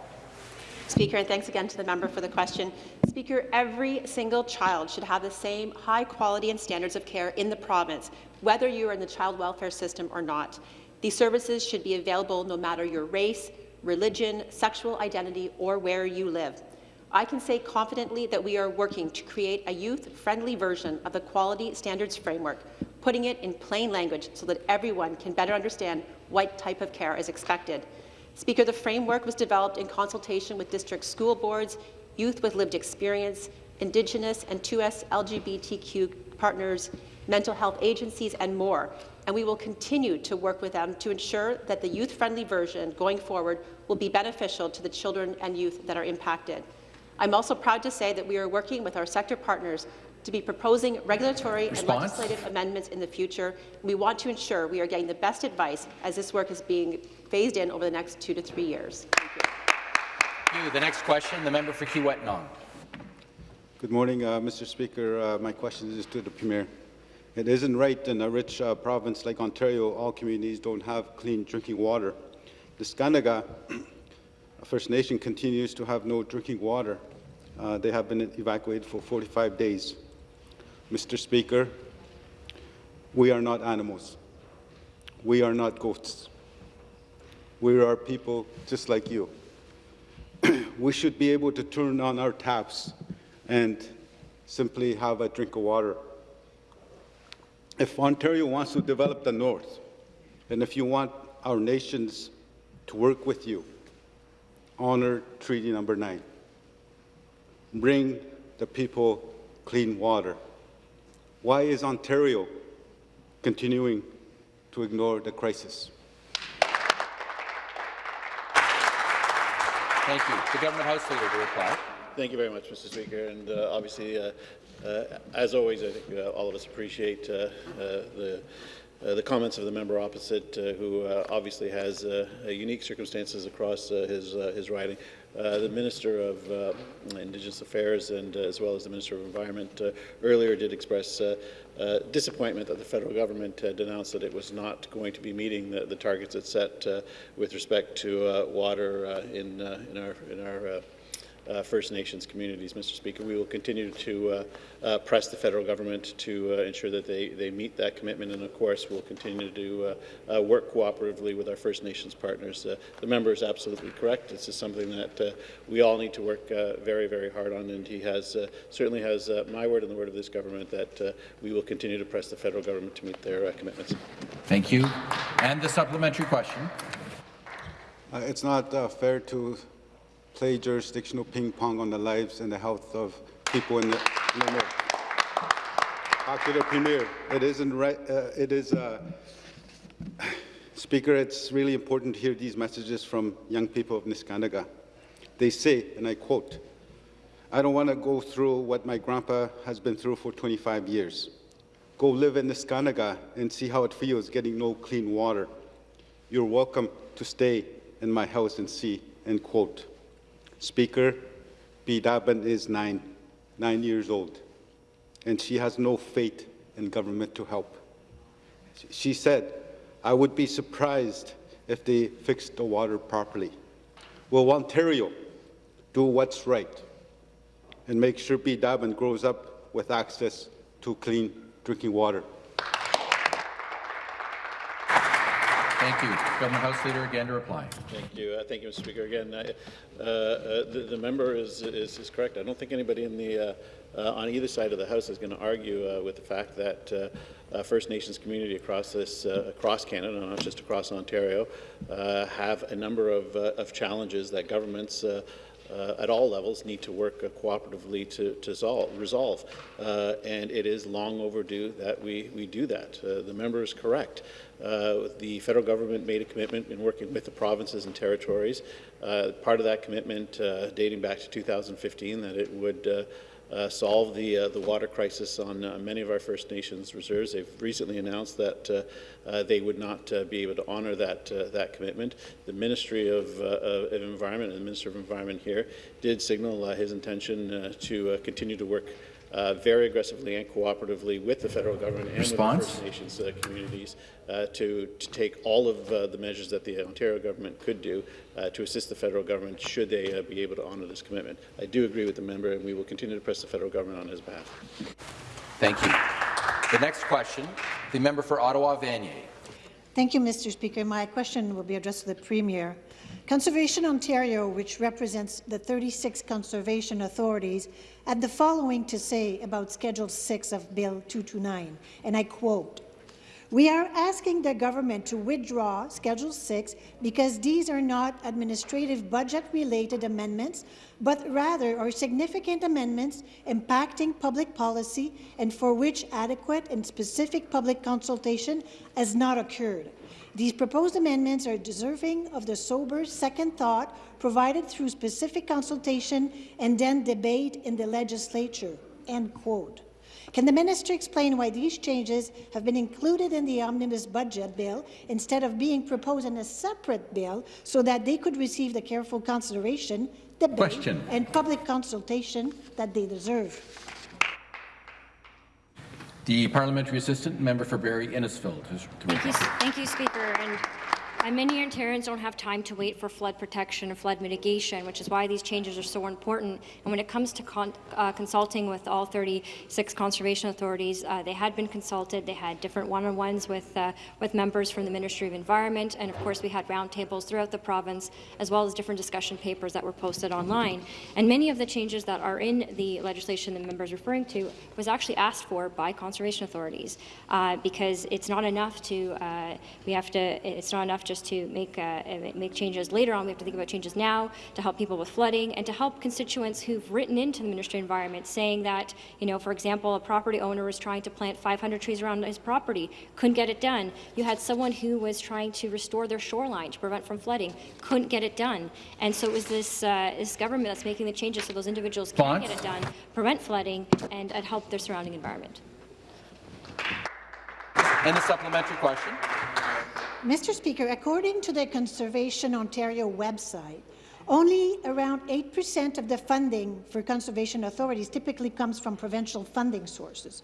Speaker, and thanks again to the member for the question. Speaker, every single child should have the same high quality and standards of care in the province, whether you are in the child welfare system or not. These services should be available no matter your race, religion, sexual identity, or where you live. I can say confidently that we are working to create a youth-friendly version of the Quality Standards Framework, putting it in plain language so that everyone can better understand what type of care is expected. Speaker, the framework was developed in consultation with district school boards, youth with lived experience, Indigenous and 2S LGBTQ partners, mental health agencies, and more. And we will continue to work with them to ensure that the youth-friendly version going forward will be beneficial to the children and youth that are impacted. I'm also proud to say that we are working with our sector partners to be proposing regulatory Response. and legislative amendments in the future. We want to ensure we are getting the best advice as this work is being phased in over the next two to three years. Thank you. The next question, the member for Kiiwetinoong Good morning, uh, Mr. Speaker. Uh, my question is to the Premier. It isn't right in a rich uh, province like Ontario, all communities don't have clean drinking water. The Neskantaga [clears throat] First Nation continues to have no drinking water. Uh, they have been evacuated for 45 days. Mr. Speaker, we are not animals. We are not goats. We are people just like you. [clears throat] we should be able to turn on our taps and simply have a drink of water. If Ontario wants to develop the North, and if you want our nations to work with you, honor Treaty Number 9. Bring the people clean water. Why is Ontario continuing to ignore the crisis? Thank you. The Government House Leader to reply. Thank you very much, Mr. Speaker. And uh, obviously, uh, uh, as always, I think uh, all of us appreciate uh, uh, the uh, the comments of the member opposite, uh, who uh, obviously has unique circumstances across his his riding. Uh, the Minister of uh, Indigenous Affairs and uh, as well as the Minister of Environment uh, earlier did express disappointment that the federal government had announced that it was not going to be meeting the, the targets it set with respect to water in, in our, in our uh, First Nations communities. Mr. Speaker, we will continue to uh, uh, press the federal government to uh, ensure that they, they meet that commitment, and of course, we'll continue to uh, uh, work cooperatively with our First Nations partners. Uh, the member is absolutely correct. This is something that uh, we all need to work uh, very, very hard on, and he has uh, certainly has uh, my word and the word of this government that uh, we will continue to press the federal government to meet their uh, commitments. Thank you. And the supplementary question. Uh, it's not uh, fair to play jurisdictional ping pong on the lives and the health of people in the, in the north. The premier. It isn't right. Uh, it is, uh, Speaker. It's really important to hear these messages from young people of Neskantaga. They say, and I quote, "I don't want to go through what my grandpa has been through for 25 years. Go live in Neskantaga and see how it feels getting no clean water. You're welcome to stay in my house and see." End quote. Speaker, B. Daban is nine, nine years old, and she has no faith in government to help. She said, I would be surprised if they fixed the water properly. Will Ontario do what's right and make sure B. Daban grows up with access to clean drinking water? Thank you. Government House Leader again to reply. Thank you. Uh, thank you, Mr. Speaker. Again, I, uh, uh, the, the, member is, is, is, correct. I don't think anybody in the, uh, uh on either side of the House is going to argue uh, with the fact that First Nations community across this, across Canada, not just across Ontario, have a number of, of challenges that governments uh, at all levels need to work uh, cooperatively to, to solve, resolve. Uh, and it is long overdue that we, we do that. the member is correct. The federal government made a commitment in working with the provinces and territories. part of that commitment dating back to 2015 that it would uh, solve the uh, the water crisis on uh, many of our First Nations reserves. They've recently announced that uh, uh, they would not uh, be able to honour that that commitment. The Ministry of, of, Environment and the Minister of Environment here did signal his intention to continue to work uh, very aggressively and cooperatively with the federal government and Response? with the First Nations uh, communities uh, to, to take all of uh, the measures that the Ontario government could do uh, to assist the federal government should they uh, be able to honour this commitment. I do agree with the member, and we will continue to press the federal government on his behalf. Thank you. The next question, the member for Ottawa Vanier. Thank you, Mr. Speaker. My question will be addressed to the Premier. Conservation Ontario, which represents the 36 conservation authorities, had the following to say about Schedule 6 of Bill 229, and I quote, we are asking the government to withdraw Schedule 6 because these are not administrative budget-related amendments, but rather are significant amendments impacting public policy and for which adequate and specific public consultation has not occurred. These proposed amendments are deserving of the sober second thought provided through specific consultation and then debate in the legislature." End quote. Can the minister explain why these changes have been included in the omnibus budget bill instead of being proposed in a separate bill so that they could receive the careful consideration, debate, Question. and public consultation that they deserve? The parliamentary assistant member for Barrie Innisfil. Thank you, thank you, Speaker. And and many Ontarians don't have time to wait for flood protection and flood mitigation, which is why these changes are so important. And when it comes to con uh, consulting with all 36 conservation authorities, uh, they had been consulted. They had different one-on-ones with uh, with members from the Ministry of Environment, and of course we had roundtables throughout the province, as well as different discussion papers that were posted online. And many of the changes that are in the legislation the member is referring to was actually asked for by conservation authorities, uh, because it's not enough to uh, we have to it's not enough just to make, uh, make changes later on. We have to think about changes now to help people with flooding and to help constituents who've written into the Ministry of Environment saying that, you know, for example, a property owner was trying to plant 500 trees around his property, couldn't get it done. You had someone who was trying to restore their shoreline to prevent from flooding, couldn't get it done. And so it was this, uh, this government that's making the changes so those individuals can get it done, prevent flooding, and, and help their surrounding environment. And the supplementary question. Mr. Speaker, according to the Conservation Ontario website, only around 8% of the funding for conservation authorities typically comes from provincial funding sources.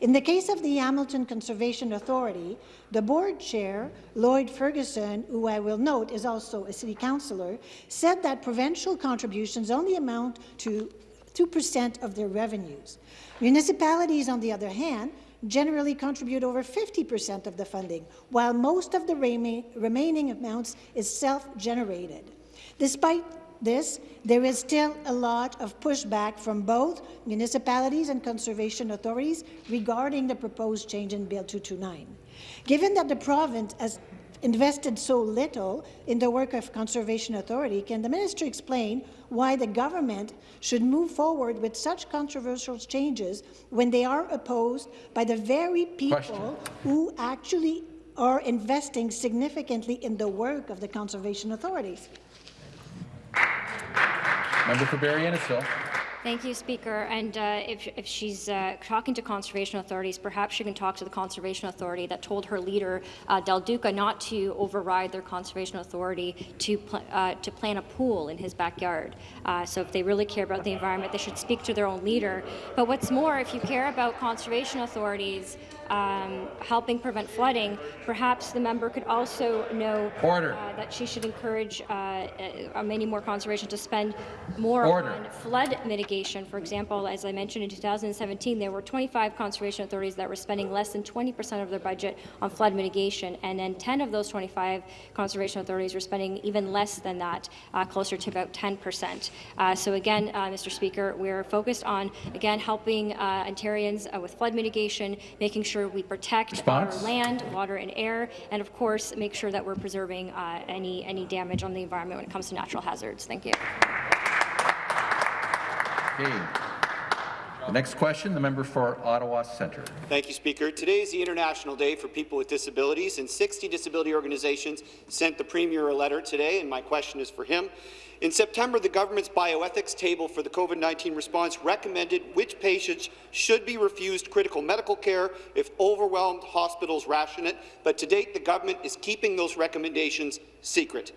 In the case of the Hamilton Conservation Authority, the board chair, Lloyd Ferguson, who I will note is also a city councillor, said that provincial contributions only amount to 2% of their revenues. Municipalities, on the other hand, generally contribute over 50% of the funding, while most of the remaining amounts is self-generated. Despite this, there is still a lot of pushback from both municipalities and conservation authorities regarding the proposed change in Bill 229. Given that the province has invested so little in the work of Conservation Authority, can the minister explain why the government should move forward with such controversial changes when they are opposed by the very people Question. who actually are investing significantly in the work of the conservation authorities? Member for Barrie Innisfil. Thank you, Speaker. And uh, if, if, she's uh, talking to conservation authorities, perhaps she can talk to the conservation authority that told her leader, uh, Del Duca, not to override their conservation authority to, pl uh, to plant a pool in his backyard. Uh, so if they really care about the environment, they should speak to their own leader. But what's more, if you care about conservation authorities, um, helping prevent flooding, perhaps the member could also know uh, that she should encourage uh, uh, many more conservation to spend more Order. on flood mitigation. For example, as I mentioned in 2017, there were 25 conservation authorities that were spending less than 20% of their budget on flood mitigation, and then 10 of those 25 conservation authorities were spending even less than that, uh, closer to about 10%. Uh, so again, uh, Mr. Speaker, we're focused on, again, helping Ontarians with flood mitigation, making sure sure we protect Response? our land, water, and air, and of course make sure that we're preserving uh, any any damage on the environment when it comes to natural hazards. Thank you. Okay. The next question, the member for Ottawa Centre. Thank you, Speaker. Today is the International Day for People with Disabilities, and 60 disability organizations sent the Premier a letter today, and my question is for him. In September, the government's bioethics table for the COVID-19 response recommended which patients should be refused critical medical care if overwhelmed hospitals ration it, but to date the government is keeping those recommendations secret.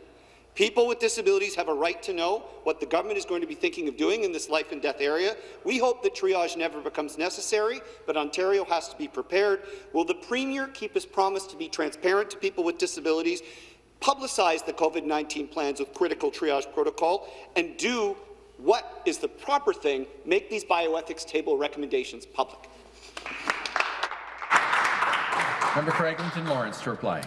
People with disabilities have a right to know what the government is going to be thinking of doing in this life and death area. We hope that triage never becomes necessary, but Ontario has to be prepared. Will the Premier keep his promise to be transparent to people with disabilities publicize the COVID-19 plans with critical triage protocol, and do what is the proper thing, make these bioethics table recommendations public. Member for Eglinton Lawrence to reply.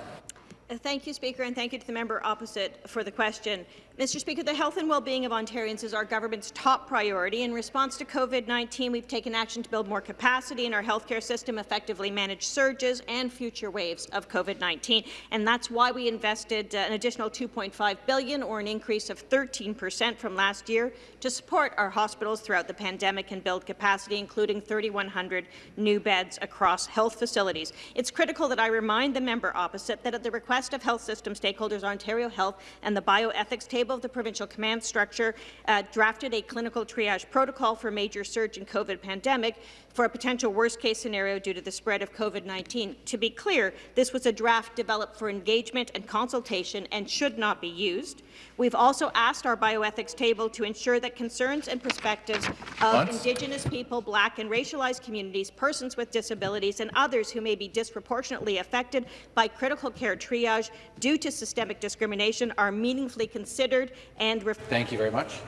Uh, thank you, Speaker, and thank you to the member opposite for the question. Mr. Speaker, the health and well-being of Ontarians is our government's top priority. In response to COVID-19, we've taken action to build more capacity in our healthcare system, effectively manage surges and future waves of COVID-19, and that's why we invested uh, an additional 2.5 billion, or an increase of 13 percent from last year, to support our hospitals throughout the pandemic and build capacity, including 3,100 new beds across health facilities. It's critical that I remind the member opposite that at the request of health system stakeholders, Ontario Health and the bioethics table of the provincial command structure uh, drafted a clinical triage protocol for major surge in COVID pandemic for a potential worst-case scenario due to the spread of COVID-19. To be clear, this was a draft developed for engagement and consultation and should not be used. We've also asked our bioethics table to ensure that concerns and perspectives of Once. Indigenous people, Black and racialized communities, persons with disabilities, and others who may be disproportionately affected by critical care triage due to systemic discrimination are meaningfully considered and Thank you very much.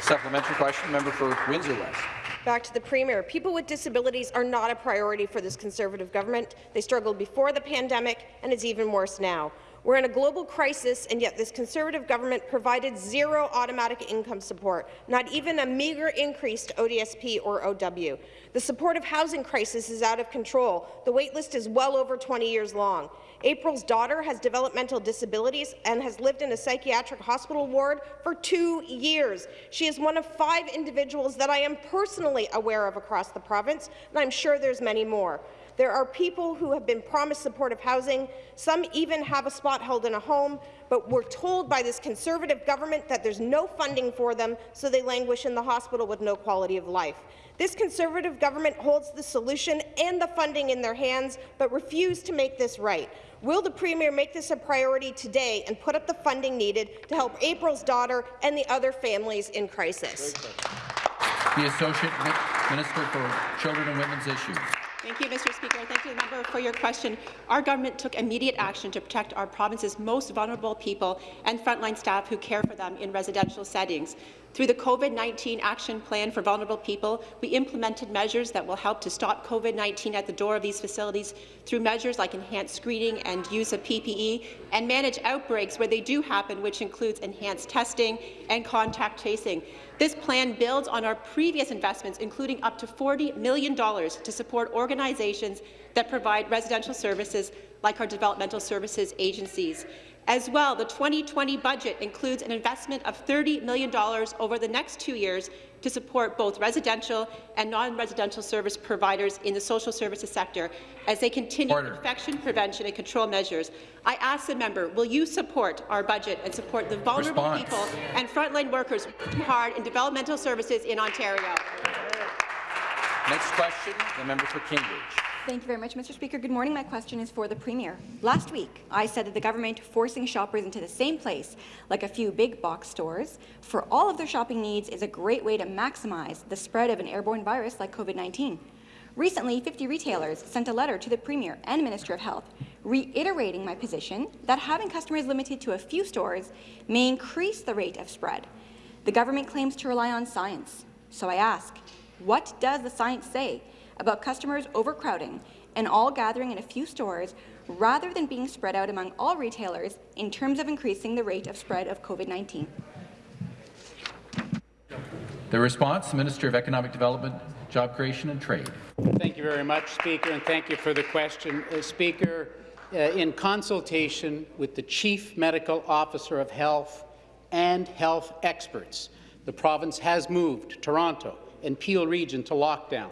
Supplementary question, member for Windsor West. Back to the Premier. People with disabilities are not a priority for this Conservative government. They struggled before the pandemic, and it's even worse now. We're in a global crisis, and yet this Conservative government provided zero automatic income support, not even a meagre increase to ODSP or OW. The supportive housing crisis is out of control. The waitlist is well over 20 years long. April's daughter has developmental disabilities and has lived in a psychiatric hospital ward for two years. She is one of five individuals that I am personally aware of across the province, and I'm sure there's many more. There are people who have been promised supportive housing. Some even have a spot held in a home, but we're told by this Conservative government that there's no funding for them, so they languish in the hospital with no quality of life. This Conservative government holds the solution and the funding in their hands, but refuse to make this right. Will the Premier make this a priority today and put up the funding needed to help April's daughter and the other families in crisis? The Associate Minister for Children and Women's Issues. Thank you, Mr. Speaker. Thank you, member, for your question. Our government took immediate action to protect our province's most vulnerable people and frontline staff who care for them in residential settings. Through the COVID-19 Action Plan for Vulnerable People, we implemented measures that will help to stop COVID-19 at the door of these facilities through measures like enhanced screening and use of PPE, and manage outbreaks where they do happen, which includes enhanced testing and contact tracing. This plan builds on our previous investments, including up to $40 million to support organizations that provide residential services like our developmental services agencies. As well, the 2020 budget includes an investment of $30 million over the next two years to support both residential and non-residential service providers in the social services sector as they continue Order. infection prevention and control measures. I ask the member, will you support our budget and support the vulnerable Response. people and frontline workers working hard in developmental services in Ontario? Next question, the member for Cambridge. Thank you very much, Mr. Speaker. Good morning. My question is for the Premier. Last week, I said that the government forcing shoppers into the same place, like a few big box stores, for all of their shopping needs is a great way to maximize the spread of an airborne virus like COVID-19. Recently, 50 retailers sent a letter to the Premier and Minister of Health reiterating my position that having customers limited to a few stores may increase the rate of spread. The government claims to rely on science. So I ask, what does the science say about customers overcrowding and all gathering in a few stores rather than being spread out among all retailers in terms of increasing the rate of spread of COVID-19? The response, Minister of Economic Development, Job Creation and Trade. Thank you very much, Speaker, and thank you for the question. Uh, Speaker, uh, in consultation with the Chief Medical Officer of Health and health experts, the province has moved Toronto and Peel region to lockdown,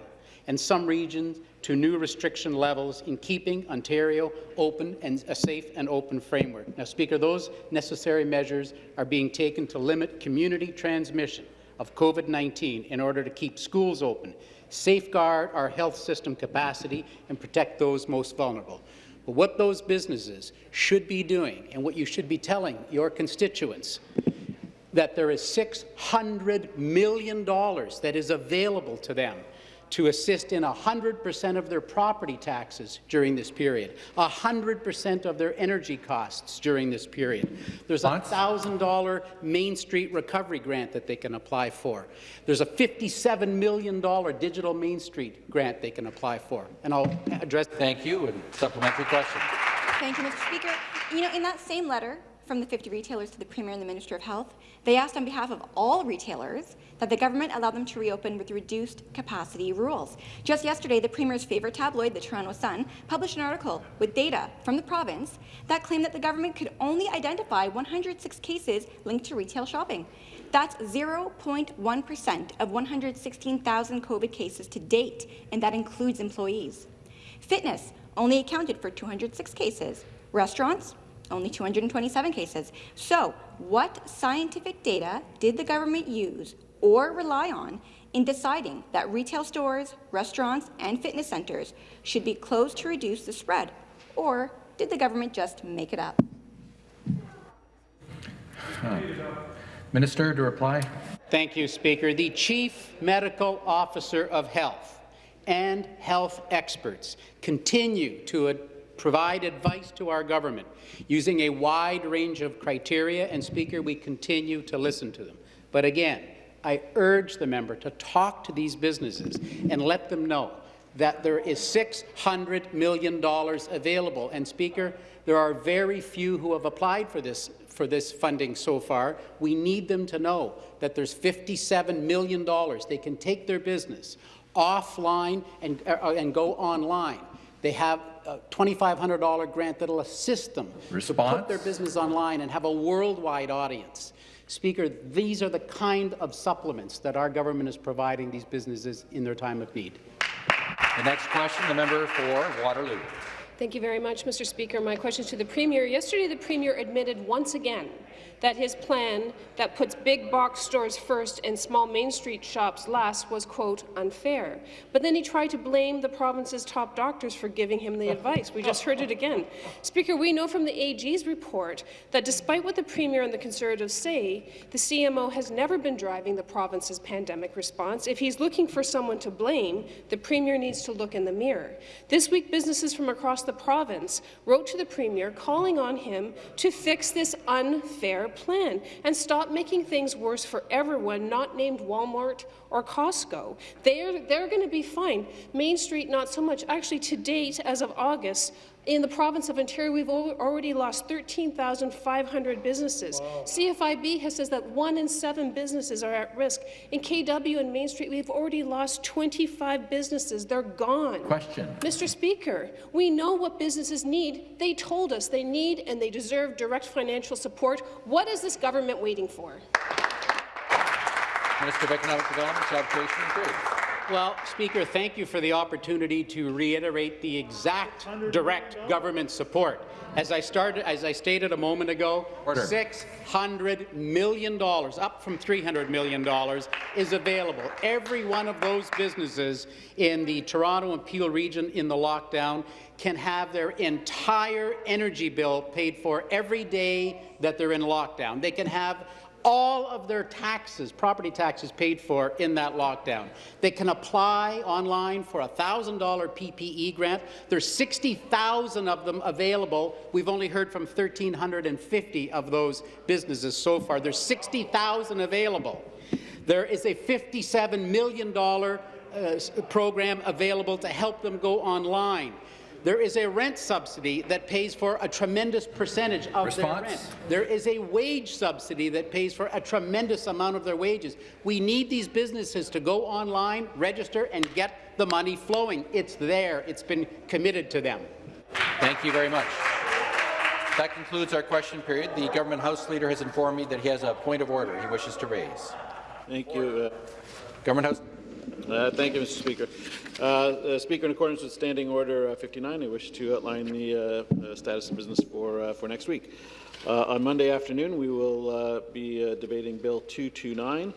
and some regions to new restriction levels in keeping Ontario open and a safe and open framework. Now, Speaker, those necessary measures are being taken to limit community transmission of COVID-19 in order to keep schools open, safeguard our health system capacity, and protect those most vulnerable. But what those businesses should be doing, and what you should be telling your constituents, that there is $600 million that is available to them to assist in 100% of their property taxes during this period, 100% of their energy costs during this period. There's a $1,000 Main Street recovery grant that they can apply for. There's a $57 million digital Main Street grant they can apply for. And I'll address. Thank you. And supplementary question. Thank you, Mr. Speaker. You know, in that same letter from the 50 retailers to the Premier and the Minister of Health, they asked on behalf of all retailers that the government allow them to reopen with reduced capacity rules. Just yesterday, the Premier's favourite tabloid, the Toronto Sun, published an article with data from the province that claimed that the government could only identify 106 cases linked to retail shopping. That's 0.1% of 116,000 COVID cases to date, and that includes employees. Fitness only accounted for 206 cases. Restaurants, only 227 cases. So, what scientific data did the government use or rely on in deciding that retail stores, restaurants, and fitness centres should be closed to reduce the spread? Or did the government just make it up? Huh. Minister to reply. Thank you, Speaker. The Chief Medical Officer of Health and health experts continue to ad provide advice to our government using a wide range of criteria, and Speaker, we continue to listen to them. But again, I urge the member to talk to these businesses and let them know that there is $600 million available. And Speaker, there are very few who have applied for this for this funding so far. We need them to know that there's $57 million. They can take their business offline and, uh, and go online. They have a $2,500 grant that will assist them Response? to put their business online and have a worldwide audience. Speaker, these are the kind of supplements that our government is providing these businesses in their time of need. The next question, the member for Waterloo. Thank you very much, Mr. Speaker. My question is to the Premier. Yesterday, the Premier admitted once again that his plan that puts big box stores first and small Main Street shops last was, quote, unfair. But then he tried to blame the province's top doctors for giving him the [laughs] advice. We just heard it again. Speaker, we know from the AG's report that despite what the Premier and the Conservatives say, the CMO has never been driving the province's pandemic response. If he's looking for someone to blame, the Premier needs to look in the mirror. This week, businesses from across the province wrote to the Premier calling on him to fix this unfair plan and stop making things worse for everyone not named Walmart or Costco. They're, they're going to be fine. Main Street, not so much. Actually, to date, as of August, in the province of Ontario, we've already lost 13,500 businesses. Wow. CFIB has says that one in seven businesses are at risk. In KW and Main Street, we've already lost 25 businesses. They're gone. Question. Mr. Speaker, we know what businesses need. They told us they need and they deserve direct financial support. What is this government waiting for? Minister of Economic Development, Job Creation and Trade. Well, Speaker, thank you for the opportunity to reiterate the exact direct government support. As I started, as I stated a moment ago, Order. $600 million, up from $300 million, is available. Every one of those businesses in the Toronto and Peel region in the lockdown can have their entire energy bill paid for every day that they're in lockdown. They can have all of their taxes, property taxes paid for in that lockdown. They can apply online for a $1,000 PPE grant. There's 60,000 of them available. We've only heard from 1,350 of those businesses so far. There's 60,000 available. There is a $57 million uh, program available to help them go online. There is a rent subsidy that pays for a tremendous percentage of Response? their rent. There is a wage subsidy that pays for a tremendous amount of their wages. We need these businesses to go online, register, and get the money flowing. It's there. It's been committed to them. Thank you very much. That concludes our question period. The government House Leader has informed me that he has a point of order he wishes to raise. Thank you. Uh, government House. Uh, thank you, Mr. Speaker. Uh, uh, Speaker, in accordance with Standing Order uh, 59, I wish to outline the uh, status of business for uh, for next week. on Monday afternoon, we will be debating Bill 229,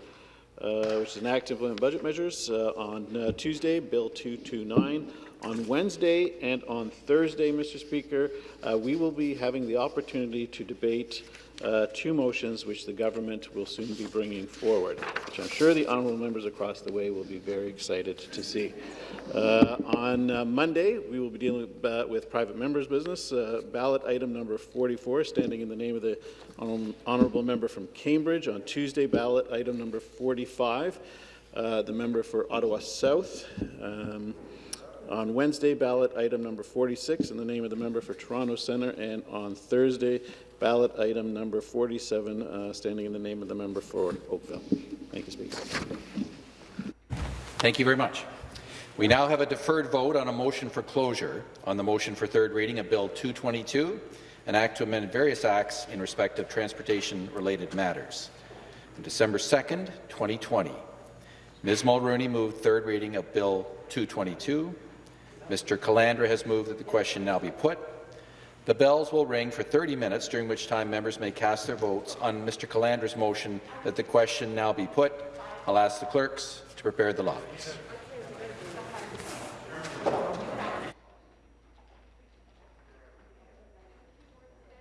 which is an act to implement budget measures. on Tuesday, Bill 229. On Wednesday and on Thursday, Mr. Speaker, we will be having the opportunity to debate uh, two motions which the government will soon be bringing forward, which I'm sure the honourable members across the way will be very excited to see. Uh, on uh, Monday, we will be dealing with, uh, with private members' business. Uh, ballot item number 44, standing in the name of the honourable member from Cambridge. On Tuesday, ballot item number 45, uh, the member for Ottawa South. Um, on Wednesday, ballot item number 46 in the name of the member for Toronto Centre, and on Thursday, ballot item number 47, uh, standing in the name of the member for Oakville. Thank you, Speaker. Thank you very much. We now have a deferred vote on a motion for closure on the motion for third reading of Bill 222, an act to amend various acts in respect of transportation-related matters. On December 2nd, 2020, Ms. Mulroney moved third reading of Bill 222. Mr. Calandra has moved that the question now be put. The bells will ring for 30 minutes, during which time members may cast their votes on Mr. Calandra's motion that the question now be put. I'll ask the clerks to prepare the lobbies.